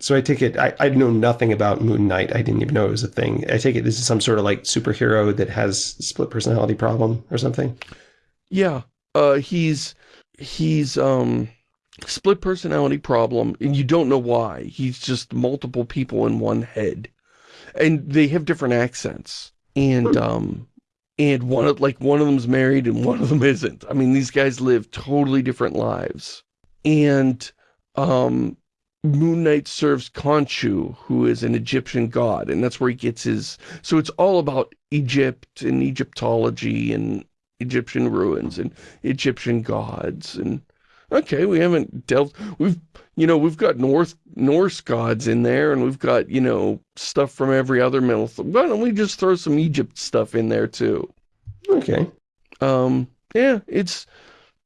S2: So I take it, I, I know nothing about Moon Knight. I didn't even know it was a thing. I take it this is some sort of like superhero that has split personality problem or something?
S1: Yeah. Uh, he's, he's, um, split personality problem and you don't know why. He's just multiple people in one head. And they have different accents. And, um, and one of, like, one of them's married and one of them isn't. I mean, these guys live totally different lives. And, um, Moon Knight serves Khonshu, who is an Egyptian god, and that's where he gets his... So it's all about Egypt and Egyptology and Egyptian ruins and Egyptian gods and... Okay, we haven't delved... We've, you know, we've got North Norse gods in there, and we've got, you know, stuff from every other myth. Why don't we just throw some Egypt stuff in there, too?
S2: Okay.
S1: Um, yeah, it's...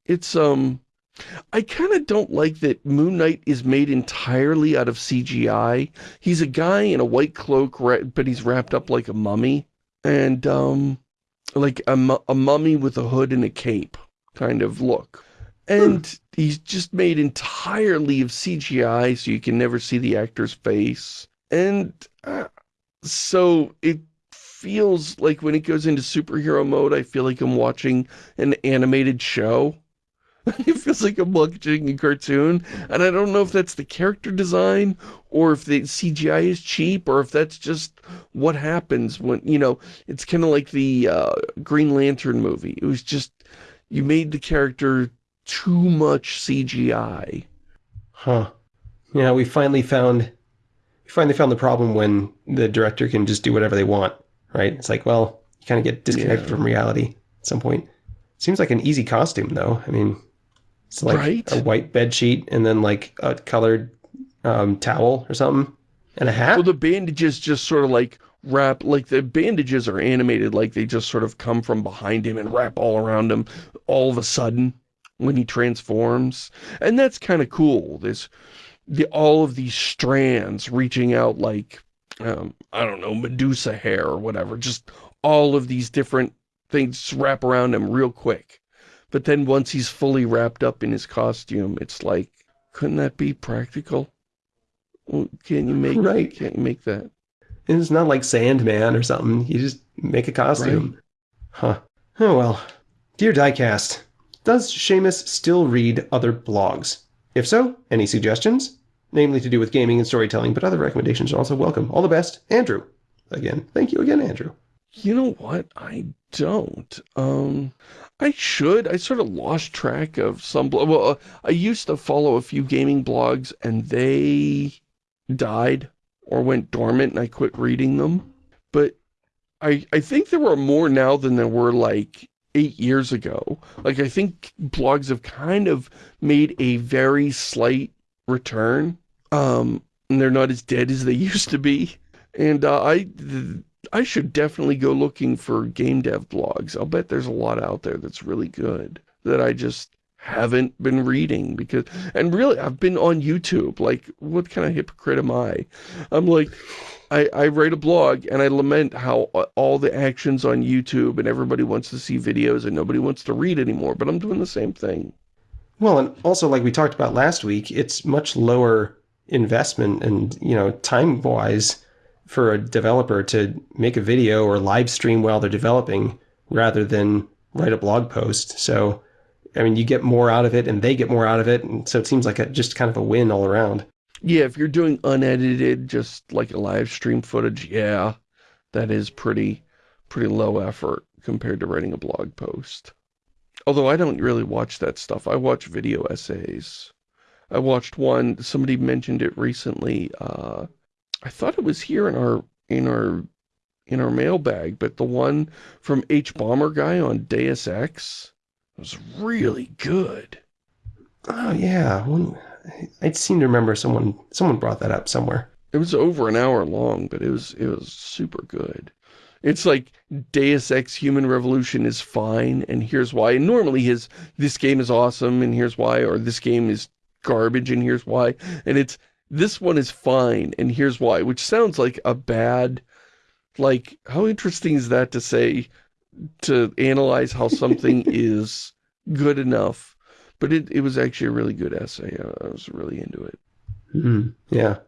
S1: It's, um... I kind of don't like that Moon Knight is made entirely out of CGI. He's a guy in a white cloak, but he's wrapped up like a mummy. And, um, like a, a mummy with a hood and a cape kind of look. And hmm. he's just made entirely of CGI, so you can never see the actor's face. And uh, so it feels like when it goes into superhero mode, I feel like I'm watching an animated show. it feels like I'm watching a cartoon, and I don't know if that's the character design, or if the CGI is cheap, or if that's just what happens when, you know, it's kind of like the uh, Green Lantern movie. It was just, you made the character too much CGI.
S2: Huh. Yeah, we finally found, we finally found the problem when the director can just do whatever they want, right? It's like, well, you kind of get disconnected yeah. from reality at some point. Seems like an easy costume, though. I mean, it's like right? a white bed sheet and then like a colored um, towel or something and a hat.
S1: Well, the bandages just sort of like wrap, like the bandages are animated like they just sort of come from behind him and wrap all around him all of a sudden when he transforms. And that's kind of cool. This, the, all of these strands reaching out like, um, I don't know, Medusa hair or whatever. Just all of these different things wrap around him real quick. But then once he's fully wrapped up in his costume, it's like, couldn't that be practical? Can't you make right. Can't you make that?
S2: And it's not like Sandman or something. You just make a costume. Right. Huh. Oh well. Dear Diecast, does Shamus still read other blogs? If so, any suggestions? Namely to do with gaming and storytelling, but other recommendations are also welcome. All the best, Andrew. Again, thank you again, Andrew.
S1: You know what? I don't. Um, I should. I sort of lost track of some... Well, uh, I used to follow a few gaming blogs, and they died or went dormant, and I quit reading them. But I, I think there are more now than there were, like, eight years ago. Like, I think blogs have kind of made a very slight return. Um, and they're not as dead as they used to be. And uh, I I should definitely go looking for game dev blogs. I'll bet there's a lot out there that's really good that I just haven't been reading because and really I've been on YouTube. Like what kind of hypocrite am I? I'm like I, I write a blog and I lament how all the actions on YouTube and everybody wants to see videos and nobody wants to read anymore but I'm doing the same thing.
S2: Well and also like we talked about last week it's much lower investment and you know time wise for a developer to make a video or live stream while they're developing rather than write a blog post. So, I mean, you get more out of it and they get more out of it. And so it seems like a, just kind of a win all around.
S1: Yeah, if you're doing unedited, just like a live stream footage, yeah, that is pretty, pretty low effort compared to writing a blog post. Although I don't really watch that stuff. I watch video essays. I watched one, somebody mentioned it recently, uh, I thought it was here in our in our in our mailbag, but the one from hbomberguy on Deus Ex was really good.
S2: Oh yeah, I seem to remember someone someone brought that up somewhere.
S1: It was over an hour long, but it was it was super good. It's like Deus Ex Human Revolution is fine, and here's why. And normally his this game is awesome, and here's why, or this game is garbage, and here's why. And it's this one is fine, and here's why, which sounds like a bad, like, how interesting is that to say, to analyze how something is good enough, but it, it was actually a really good essay. I, I was really into it.
S2: Mm, yeah.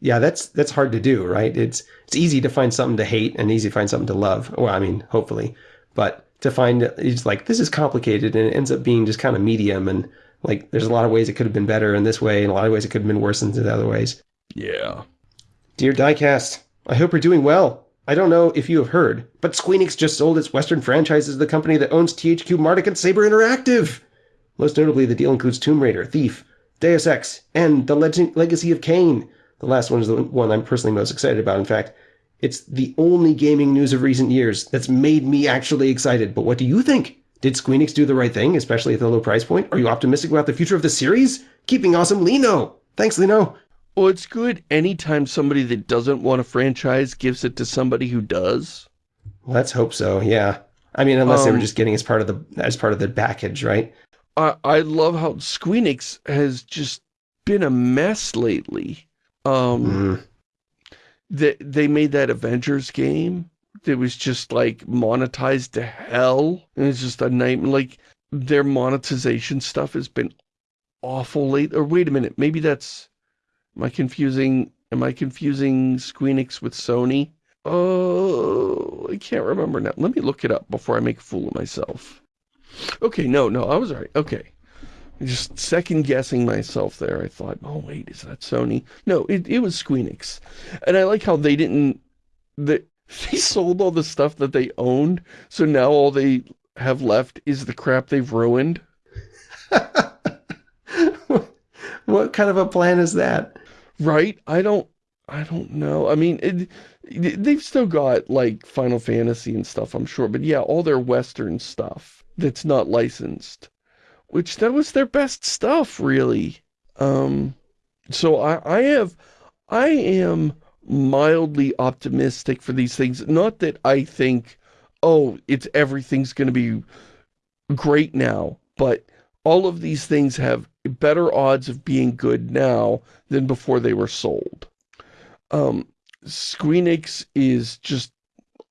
S2: Yeah, that's that's hard to do, right? It's it's easy to find something to hate and easy to find something to love. Well, I mean, hopefully. But to find it's like this is complicated and it ends up being just kind of medium and like, there's a lot of ways it could have been better in this way, and a lot of ways it could have been worse in the other ways.
S1: Yeah.
S2: Dear Diecast, I hope you're doing well. I don't know if you have heard, but Squeenix just sold its Western franchises to the company that owns THQ Nordic and Saber Interactive. Most notably, the deal includes Tomb Raider, Thief, Deus Ex, and The Leg Legacy of Kain. The last one is the one I'm personally most excited about. In fact, it's the only gaming news of recent years that's made me actually excited. But what do you think? Did Squeenix do the right thing, especially at the low price point? Are you optimistic about the future of the series? Keeping awesome, Lino! Thanks, Lino!
S1: Well, it's good anytime somebody that doesn't want a franchise gives it to somebody who does.
S2: Let's hope so, yeah. I mean, unless um, they were
S1: Um,
S2: just getting as part of the as part of the package, right?
S1: I, I love how Squeenix has just been a mess lately. Um,
S2: Mm.
S1: they, they made that Avengers game that was just like monetized to hell. And it's just a nightmare. Like their monetization stuff has been awful late. Or wait a minute, maybe that's, am I confusing, am I confusing Squeenix with Sony? Oh, I can't remember now. Let me look it up before I make a fool of myself. Okay, no, no, I was right. Okay. Just second guessing myself there. I thought, oh wait, is that Sony? No, it, it was Squeenix. And I like how they didn't, they, they sold all the stuff that they owned, so now all they have left is the crap they've ruined.
S2: what kind of a plan is that?
S1: Right? I don't, I don't know. I mean, it, they've still got like Final Fantasy and stuff, I'm sure. But yeah, all their Western stuff that's not licensed, which that was their best stuff, really. Um, so I, I have, I am mildly optimistic for these things. Not that I think, oh, it's everything's going to be great now, but all of these things have better odds of being good now than before they were sold. Um, Squeenix is just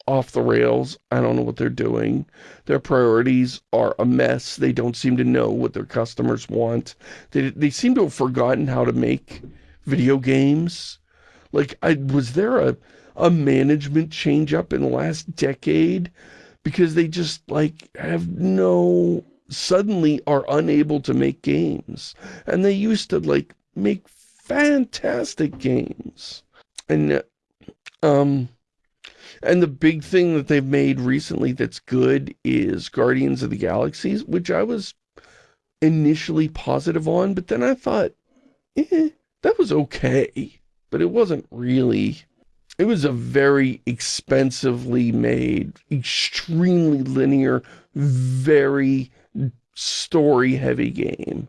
S1: off the rails. I don't know what they're doing. Their priorities are a mess. They don't seem to know what their customers want. They, they seem to have forgotten how to make video games. Like, I was there a, a management change up in the last decade? Because they just, like, have no, suddenly are unable to make games. And they used to, like, make fantastic games. And, uh, um, and the big thing that they've made recently that's good is Guardians of the Galaxies, which I was initially positive on, but then I thought, eh, that was okay. But it wasn't really... It was a very expensively made, extremely linear, very story-heavy game.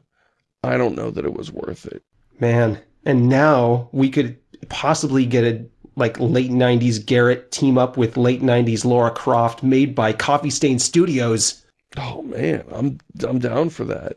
S1: I don't know that it was worth it.
S2: Man. And now we could possibly get a like late 90s Garrett team up with late 90s Lara Croft made by Coffee Stain Studios.
S1: Oh man, I'm I'm down for that.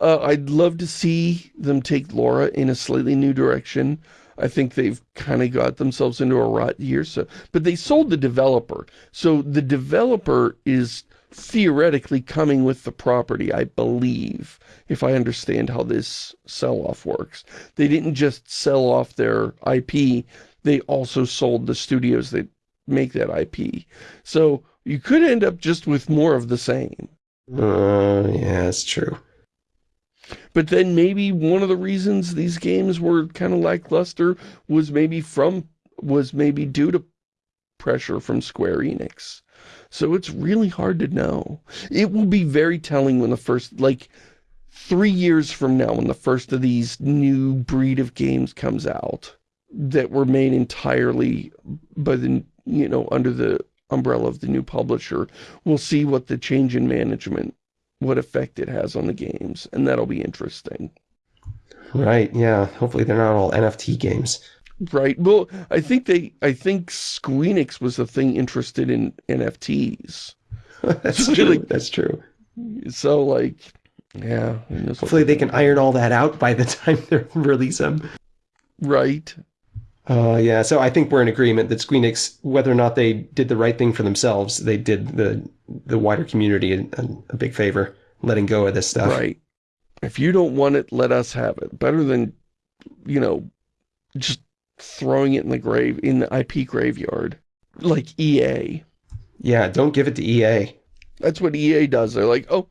S1: Uh, I'd love to see them take Lara in a slightly new direction. I think they've kind of got themselves into a rut here. So, but they sold the developer, so the developer is theoretically coming with the property. I believe, if I understand how this sell-off works, they didn't just sell off their IP; they also sold the studios that make that IP. So you could end up just with more of the same.
S2: Uh, yeah, that's true.
S1: But then maybe one of the reasons these games were kind of lackluster was maybe from, was maybe due to pressure from Square Enix. So it's really hard to know. It will be very telling when the first, like, three years from now when the first of these new breed of games comes out that were made entirely by the, you know, under the umbrella of the new publisher, we'll see what the change in management what effect it has on the games, and that'll be interesting.
S2: Right, yeah. Hopefully they're not all NFT games.
S1: Right. Well, I think they, I think Squeenix was the thing interested in NFTs.
S2: that's
S1: So,
S2: true.
S1: like-
S2: that's true.
S1: So, like, yeah. who knows what
S2: Hopefully they can iron all that out by the time they release them.
S1: Right.
S2: Uh, yeah, so I think we're in agreement that Squeenix, whether or not they did the right thing for themselves, they did the the wider community a, a big favor, letting go of this stuff.
S1: Right. If you don't want it, let us have it. Better than, you know, just throwing it in the grave, in the IP graveyard. Like EA.
S2: Yeah, don't give it to EA.
S1: That's what EA does. They're like, oh,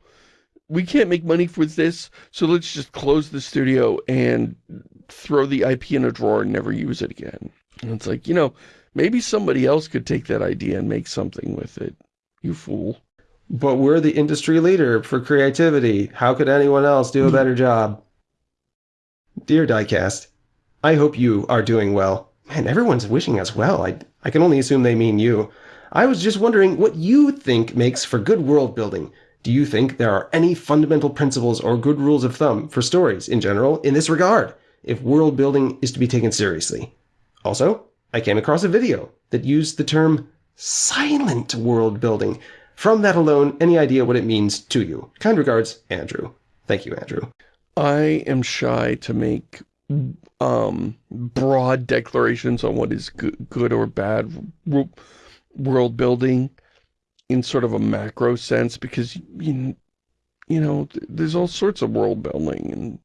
S1: we can't make money with this, so let's just close the studio and throw the IP in a drawer and never use it again. And it's like, you know, maybe somebody else could take that idea and make something with it. You fool.
S2: But we're the industry leader for creativity. How could anyone else do a better job? Dear Diecast, I hope you are doing well. Man, everyone's wishing us well. I, I can only assume they mean you. I was just wondering what you think makes for good world building. Do you think there are any fundamental principles or good rules of thumb for stories in general in this regard, if world building is to be taken seriously? Also, I came across a video that used the term silent world building. From that alone, any idea what it means to you? Kind regards, Andrew. Thank you, Andrew.
S1: I am shy to make um, broad declarations on what is good, good or bad world building in sort of a macro sense because, you, you know, there's all sorts of world building and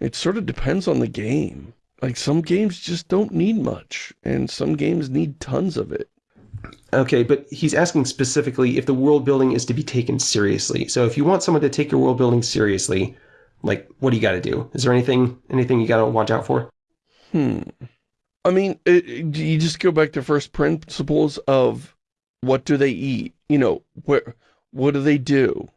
S1: it sort of depends on the game. Like some games just don't need much and some games need tons of it.
S2: Okay, but he's asking specifically if the world building is to be taken seriously. So if you want someone to take your world building seriously, like, what do you got to do? Is there anything anything you got to watch out for?
S1: Hmm. I mean, it, it, you just go back to first principles of what do they eat? You know, where, what do they do?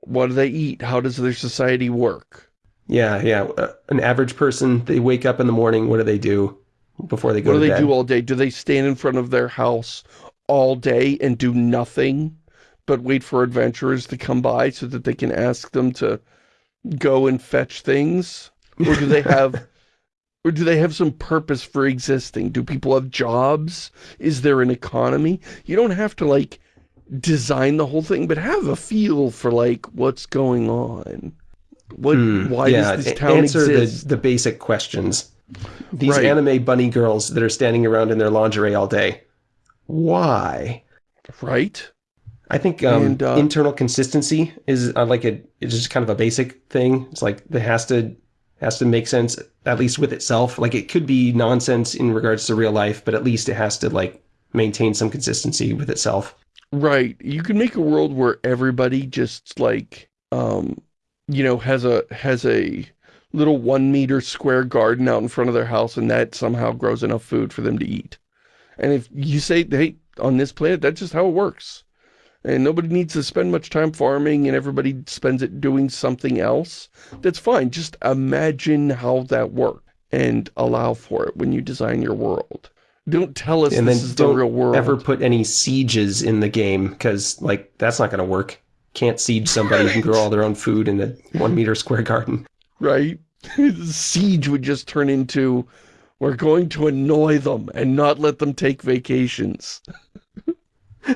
S1: What do they eat? How does their society work?
S2: Yeah, yeah. Uh, an average person, they wake up in the morning, what do they do before they go
S1: What do they
S2: bed?
S1: do all day? Do they stand in front of their house all day and do nothing but wait for adventurers to come by so that they can ask them to go and fetch things? Or do they have or do they have some purpose for existing? Do people have jobs? Is there an economy? You don't have to like design the whole thing, but have a feel for like what's going on. What
S2: Hmm,
S1: why
S2: yeah,
S1: does this town
S2: answer
S1: exist?
S2: the the basic questions. These
S1: Right.
S2: anime bunny girls that are standing around in their lingerie all day. Why?
S1: Right?
S2: I think um,
S1: And, uh,
S2: internal consistency is uh, like a it's just kind of a basic thing. It's like it has to has to make sense at least with itself. Like it could be nonsense in regards to real life, but at least it has to like maintain some consistency with itself.
S1: Right. You can make a world where everybody just like, um, you know, has a, has a little one meter square garden out in front of their house and that somehow grows enough food for them to eat. And if you say, hey, on this planet, that's just how it works. And nobody needs to spend much time farming and everybody spends it doing something else. That's fine. Just imagine how that works and allow for it when you design your world. Don't tell us
S2: And
S1: this is the real world.
S2: ever put any sieges in the game because like that's not going to work. Can't siege somebody who can grow all their own food in a one meter square garden.
S1: right? Siege would just turn into, we're going to annoy them and not let them take vacations.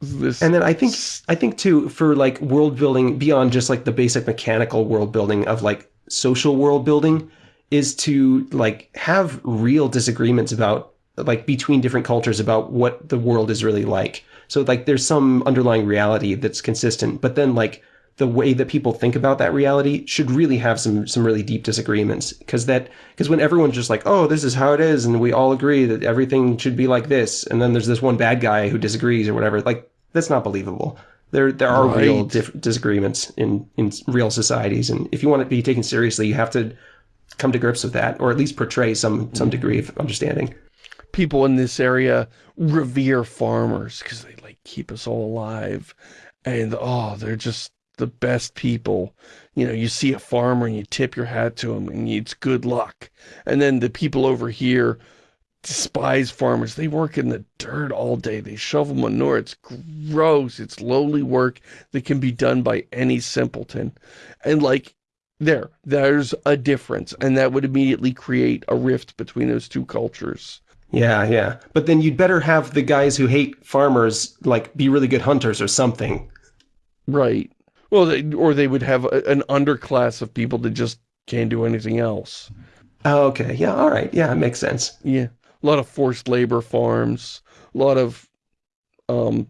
S1: this,
S2: And then I think I think too for like world building beyond just like the basic mechanical world building of like social world building is to like have real disagreements about like between different cultures about what the world is really like. So like there's some underlying reality that's consistent, but then like the way that people think about that reality should really have some some really deep disagreements because that because when everyone's just like oh this is how it is and we all agree that everything should be like this and then there's this one bad guy who disagrees or whatever like that's not believable there there are real
S1: Right.
S2: diff- disagreements in in real societies and if you want it to be taken seriously you have to come to grips with that or at least portray some some degree of understanding
S1: people in this area revere farmers because they keep us all alive. And oh, they're just the best people. You know, you see a farmer and you tip your hat to him and it's good luck. And then the people over here despise farmers. They work in the dirt all day. They shovel manure. It's gross. It's lowly work that can be done by any simpleton. And like, there, there's a difference. And that would immediately create a rift between those two cultures.
S2: Yeah yeah but then you'd better have the guys who hate farmers like be really good hunters or something
S1: Right. Well, they, or they would have a, an underclass of people that just can't do anything else.
S2: oh, okay yeah all right yeah it makes sense
S1: Yeah. A lot of forced labor farms. A lot of um,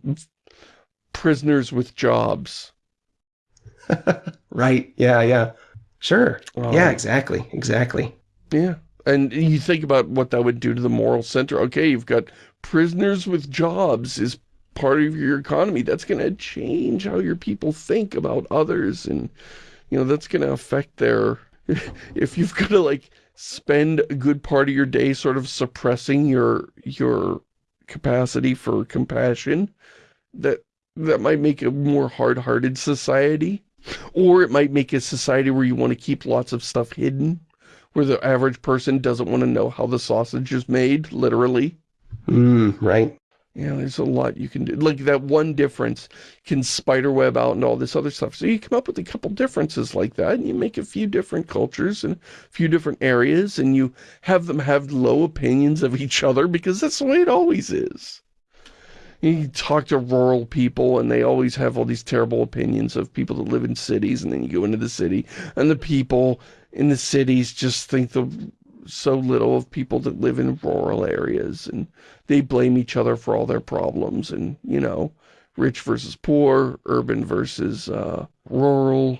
S1: prisoners with jobs.
S2: right yeah yeah sure
S1: Um,
S2: yeah exactly exactly
S1: Yeah. And you think about what that would do to the moral center. Okay, you've got prisoners with jobs is part of your economy. That's going to change how your people think about others. And, you know, that's going to affect their... If you've got to, like, spend a good part of your day sort of suppressing your your capacity for compassion, that that might make a more hard-hearted society. Or it might make a society where you want to keep lots of stuff hidden, where the average person doesn't want to know how the sausage is made, literally.
S2: Mm, right.
S1: Yeah, there's a lot you can do. Like that one difference can spiderweb out and all this other stuff. So you come up with a couple differences like that and you make a few different cultures and a few different areas and you have them have low opinions of each other because that's the way it always is. You talk to rural people and they always have all these terrible opinions of people that live in cities and then you go into the city and the people in the cities just think the so little of people that live in rural areas and they blame each other for all their problems and, you know, rich versus poor, urban versus uh, rural.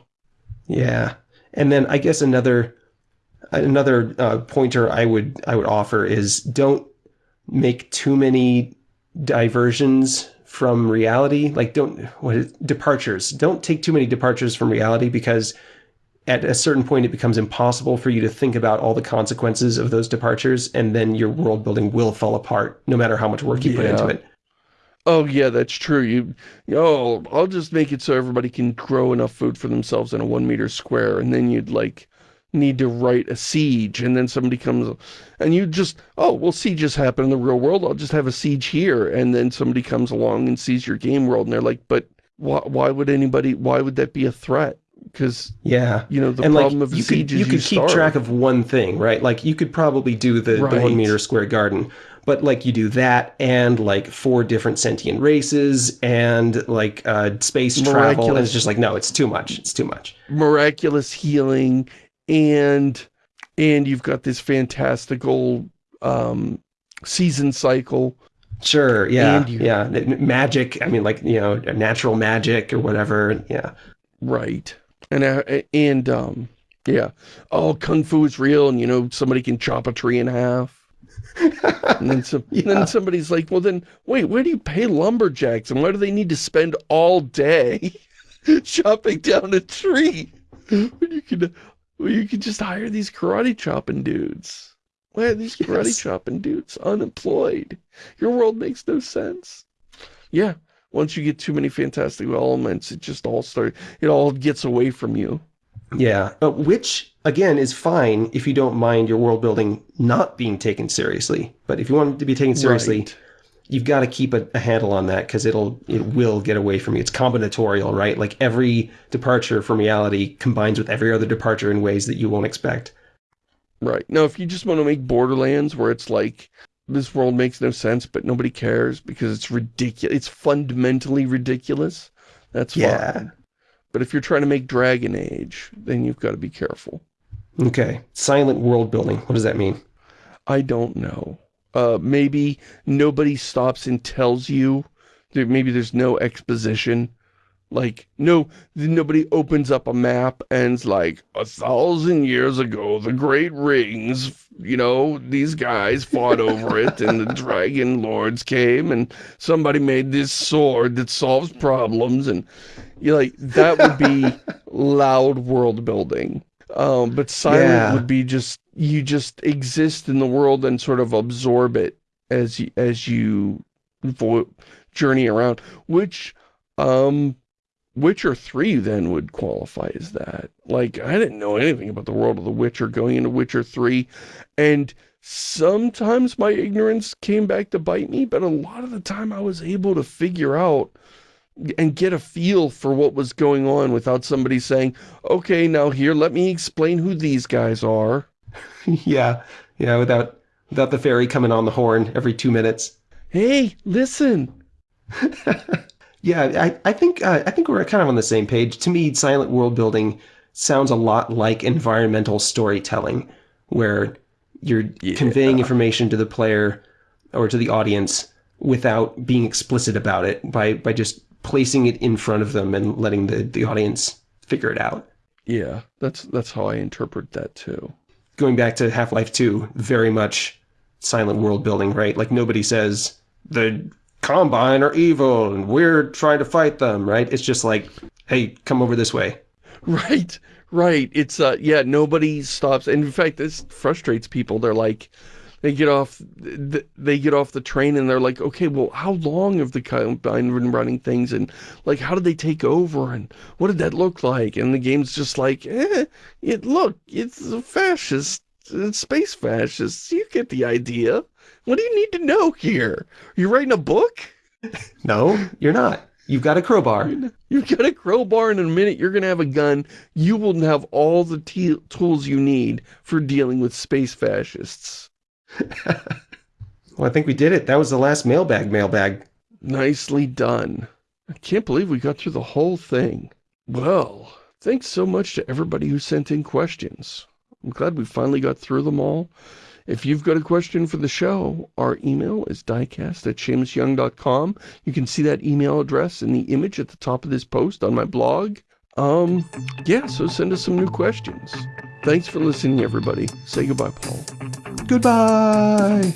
S2: Yeah. And then I guess another another uh, pointer I would I would offer is don't make too many diversions from reality. Like don't what is, departures. Don't take too many departures from reality because at a certain point it becomes impossible for you to think about all the consequences of those departures and then your world building will fall apart no matter how much work you put into it.
S1: Oh yeah, that's true. You, oh, I'll just make it so everybody can grow enough food for themselves in a one meter square, and then you'd like need to write a siege, and then somebody comes, and you just, oh, well, sieges happen in the real world. I'll just have a siege here, and then somebody comes along and sees your game world, and they're like, but why, why would anybody? Why would that be a threat? Because
S2: Yeah.
S1: you know the
S2: and
S1: problem
S2: like
S1: of a
S2: you
S1: siege
S2: could, you
S1: is
S2: could
S1: you
S2: keep track of one thing, right? Like you could probably do the, the one meter square garden, but like you do that and like four different sentient races and like uh, space travel, and it's just like no, it's too much. It's too much.
S1: miraculous healing and and you've got this fantastical um season cycle
S2: Sure, yeah,
S1: And you-
S2: yeah. Magic. I mean, like you know, natural magic or whatever. Yeah,
S1: right and uh, and um yeah. Oh kung fu is real and you know somebody can chop a tree in half. And then some
S2: Yeah.
S1: then somebody's like well then wait where do you pay lumberjacks and why do they need to spend all day chopping down a tree when you can when you can just hire these karate chopping dudes? Why are these karate
S2: Yes.
S1: chopping dudes unemployed? Your world makes no sense. Yeah once you get too many fantastical elements it just all start it all gets away from you
S2: yeah. Uh, which again is fine if you don't mind your world building not being taken seriously. But if you want it to be taken seriously,
S1: Right.
S2: you've got to keep a, a handle on that because it'll it will get away from you. It's combinatorial, right? Like every departure from reality combines with every other departure in ways that you won't expect.
S1: Right. Now, if you just want to make Borderlands where it's like, this world makes no sense, but nobody cares because it's ridiculous, it's fundamentally ridiculous, that's
S2: Yeah.
S1: fine. But if you're trying to make Dragon Age, then you've got to be careful.
S2: Okay, silent world building. What does that mean?
S1: I don't know. Uh, maybe nobody stops and tells you, maybe there's no exposition. Like, no, nobody opens up a map and's like, a thousand years ago, the Great Rings, you know, these guys fought over it and the Dragon Lords came and somebody made this sword that solves problems and you're like, that would be loud world building. Um, but silent
S2: Yeah.
S1: would be just, you just exist in the world and sort of absorb it as you, as you vo journey around, which, um, Witcher 3 then would qualify as that. Like, I didn't know anything about the world of The Witcher going into Witcher 3, and sometimes my ignorance came back to bite me, but a lot of the time I was able to figure out and get a feel for what was going on without somebody saying, okay, now here, let me explain who these guys are.
S2: yeah, yeah. Without without the fairy coming on the horn every two minutes.
S1: Hey, listen.
S2: Yeah, I, I think uh, I think we're kind of on the same page. To me, silent world building sounds a lot like environmental storytelling, where you're conveying information to the player or to the audience without being explicit about it by by just placing it in front of them and letting the, the audience figure it out.
S1: Yeah, that's that's how I interpret that too.
S2: Going back to Half-Life 2, very much silent world building, right? Like nobody says the Combine are evil and we're trying to fight them, right? It's just like, hey, come over this way.
S1: Right, right. It's, uh, yeah, nobody stops. And in fact, this frustrates people. They're like, they get off they get off the train and they're like okay well how long have the combine been running things and like how did they take over and what did that look like and the game's just like eh it look it's a fascist it's space fascists you get the idea what do you need to know here you're writing a book
S2: no you're not You've got a crowbar.
S1: You've got a crowbar, and in a minute you're going to have a gun. You will have all the tools you need for dealing with space fascists.
S2: well, I think we did it. That was the last mailbag mailbag.
S1: Nicely done. I can't believe we got through the whole thing. Well, thanks so much to everybody who sent in questions. I'm glad we finally got through them all. If you've got a question for the show, our email is diecast at ShamusYoung.com. You can see that email address in the image at the top of this post on my blog. Um, yeah, so send us some new questions. Thanks for listening, everybody. Say goodbye, Paul.
S2: Goodbye!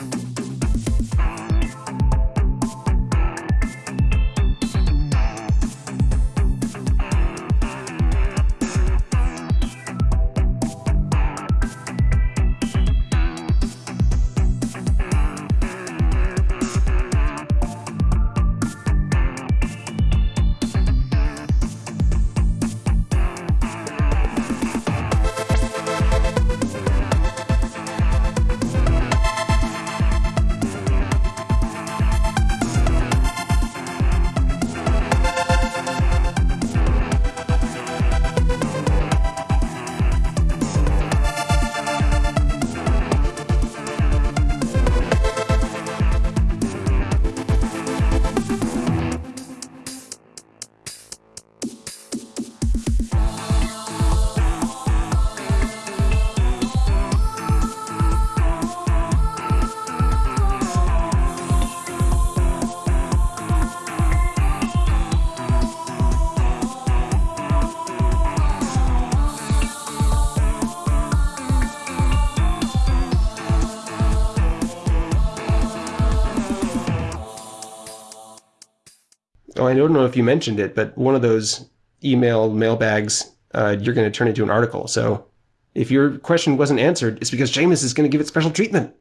S2: If you mentioned it, but one of those email mailbags, uh, you're going to turn into an article. So if your question wasn't answered, it's because Shamus is going to give it special treatment.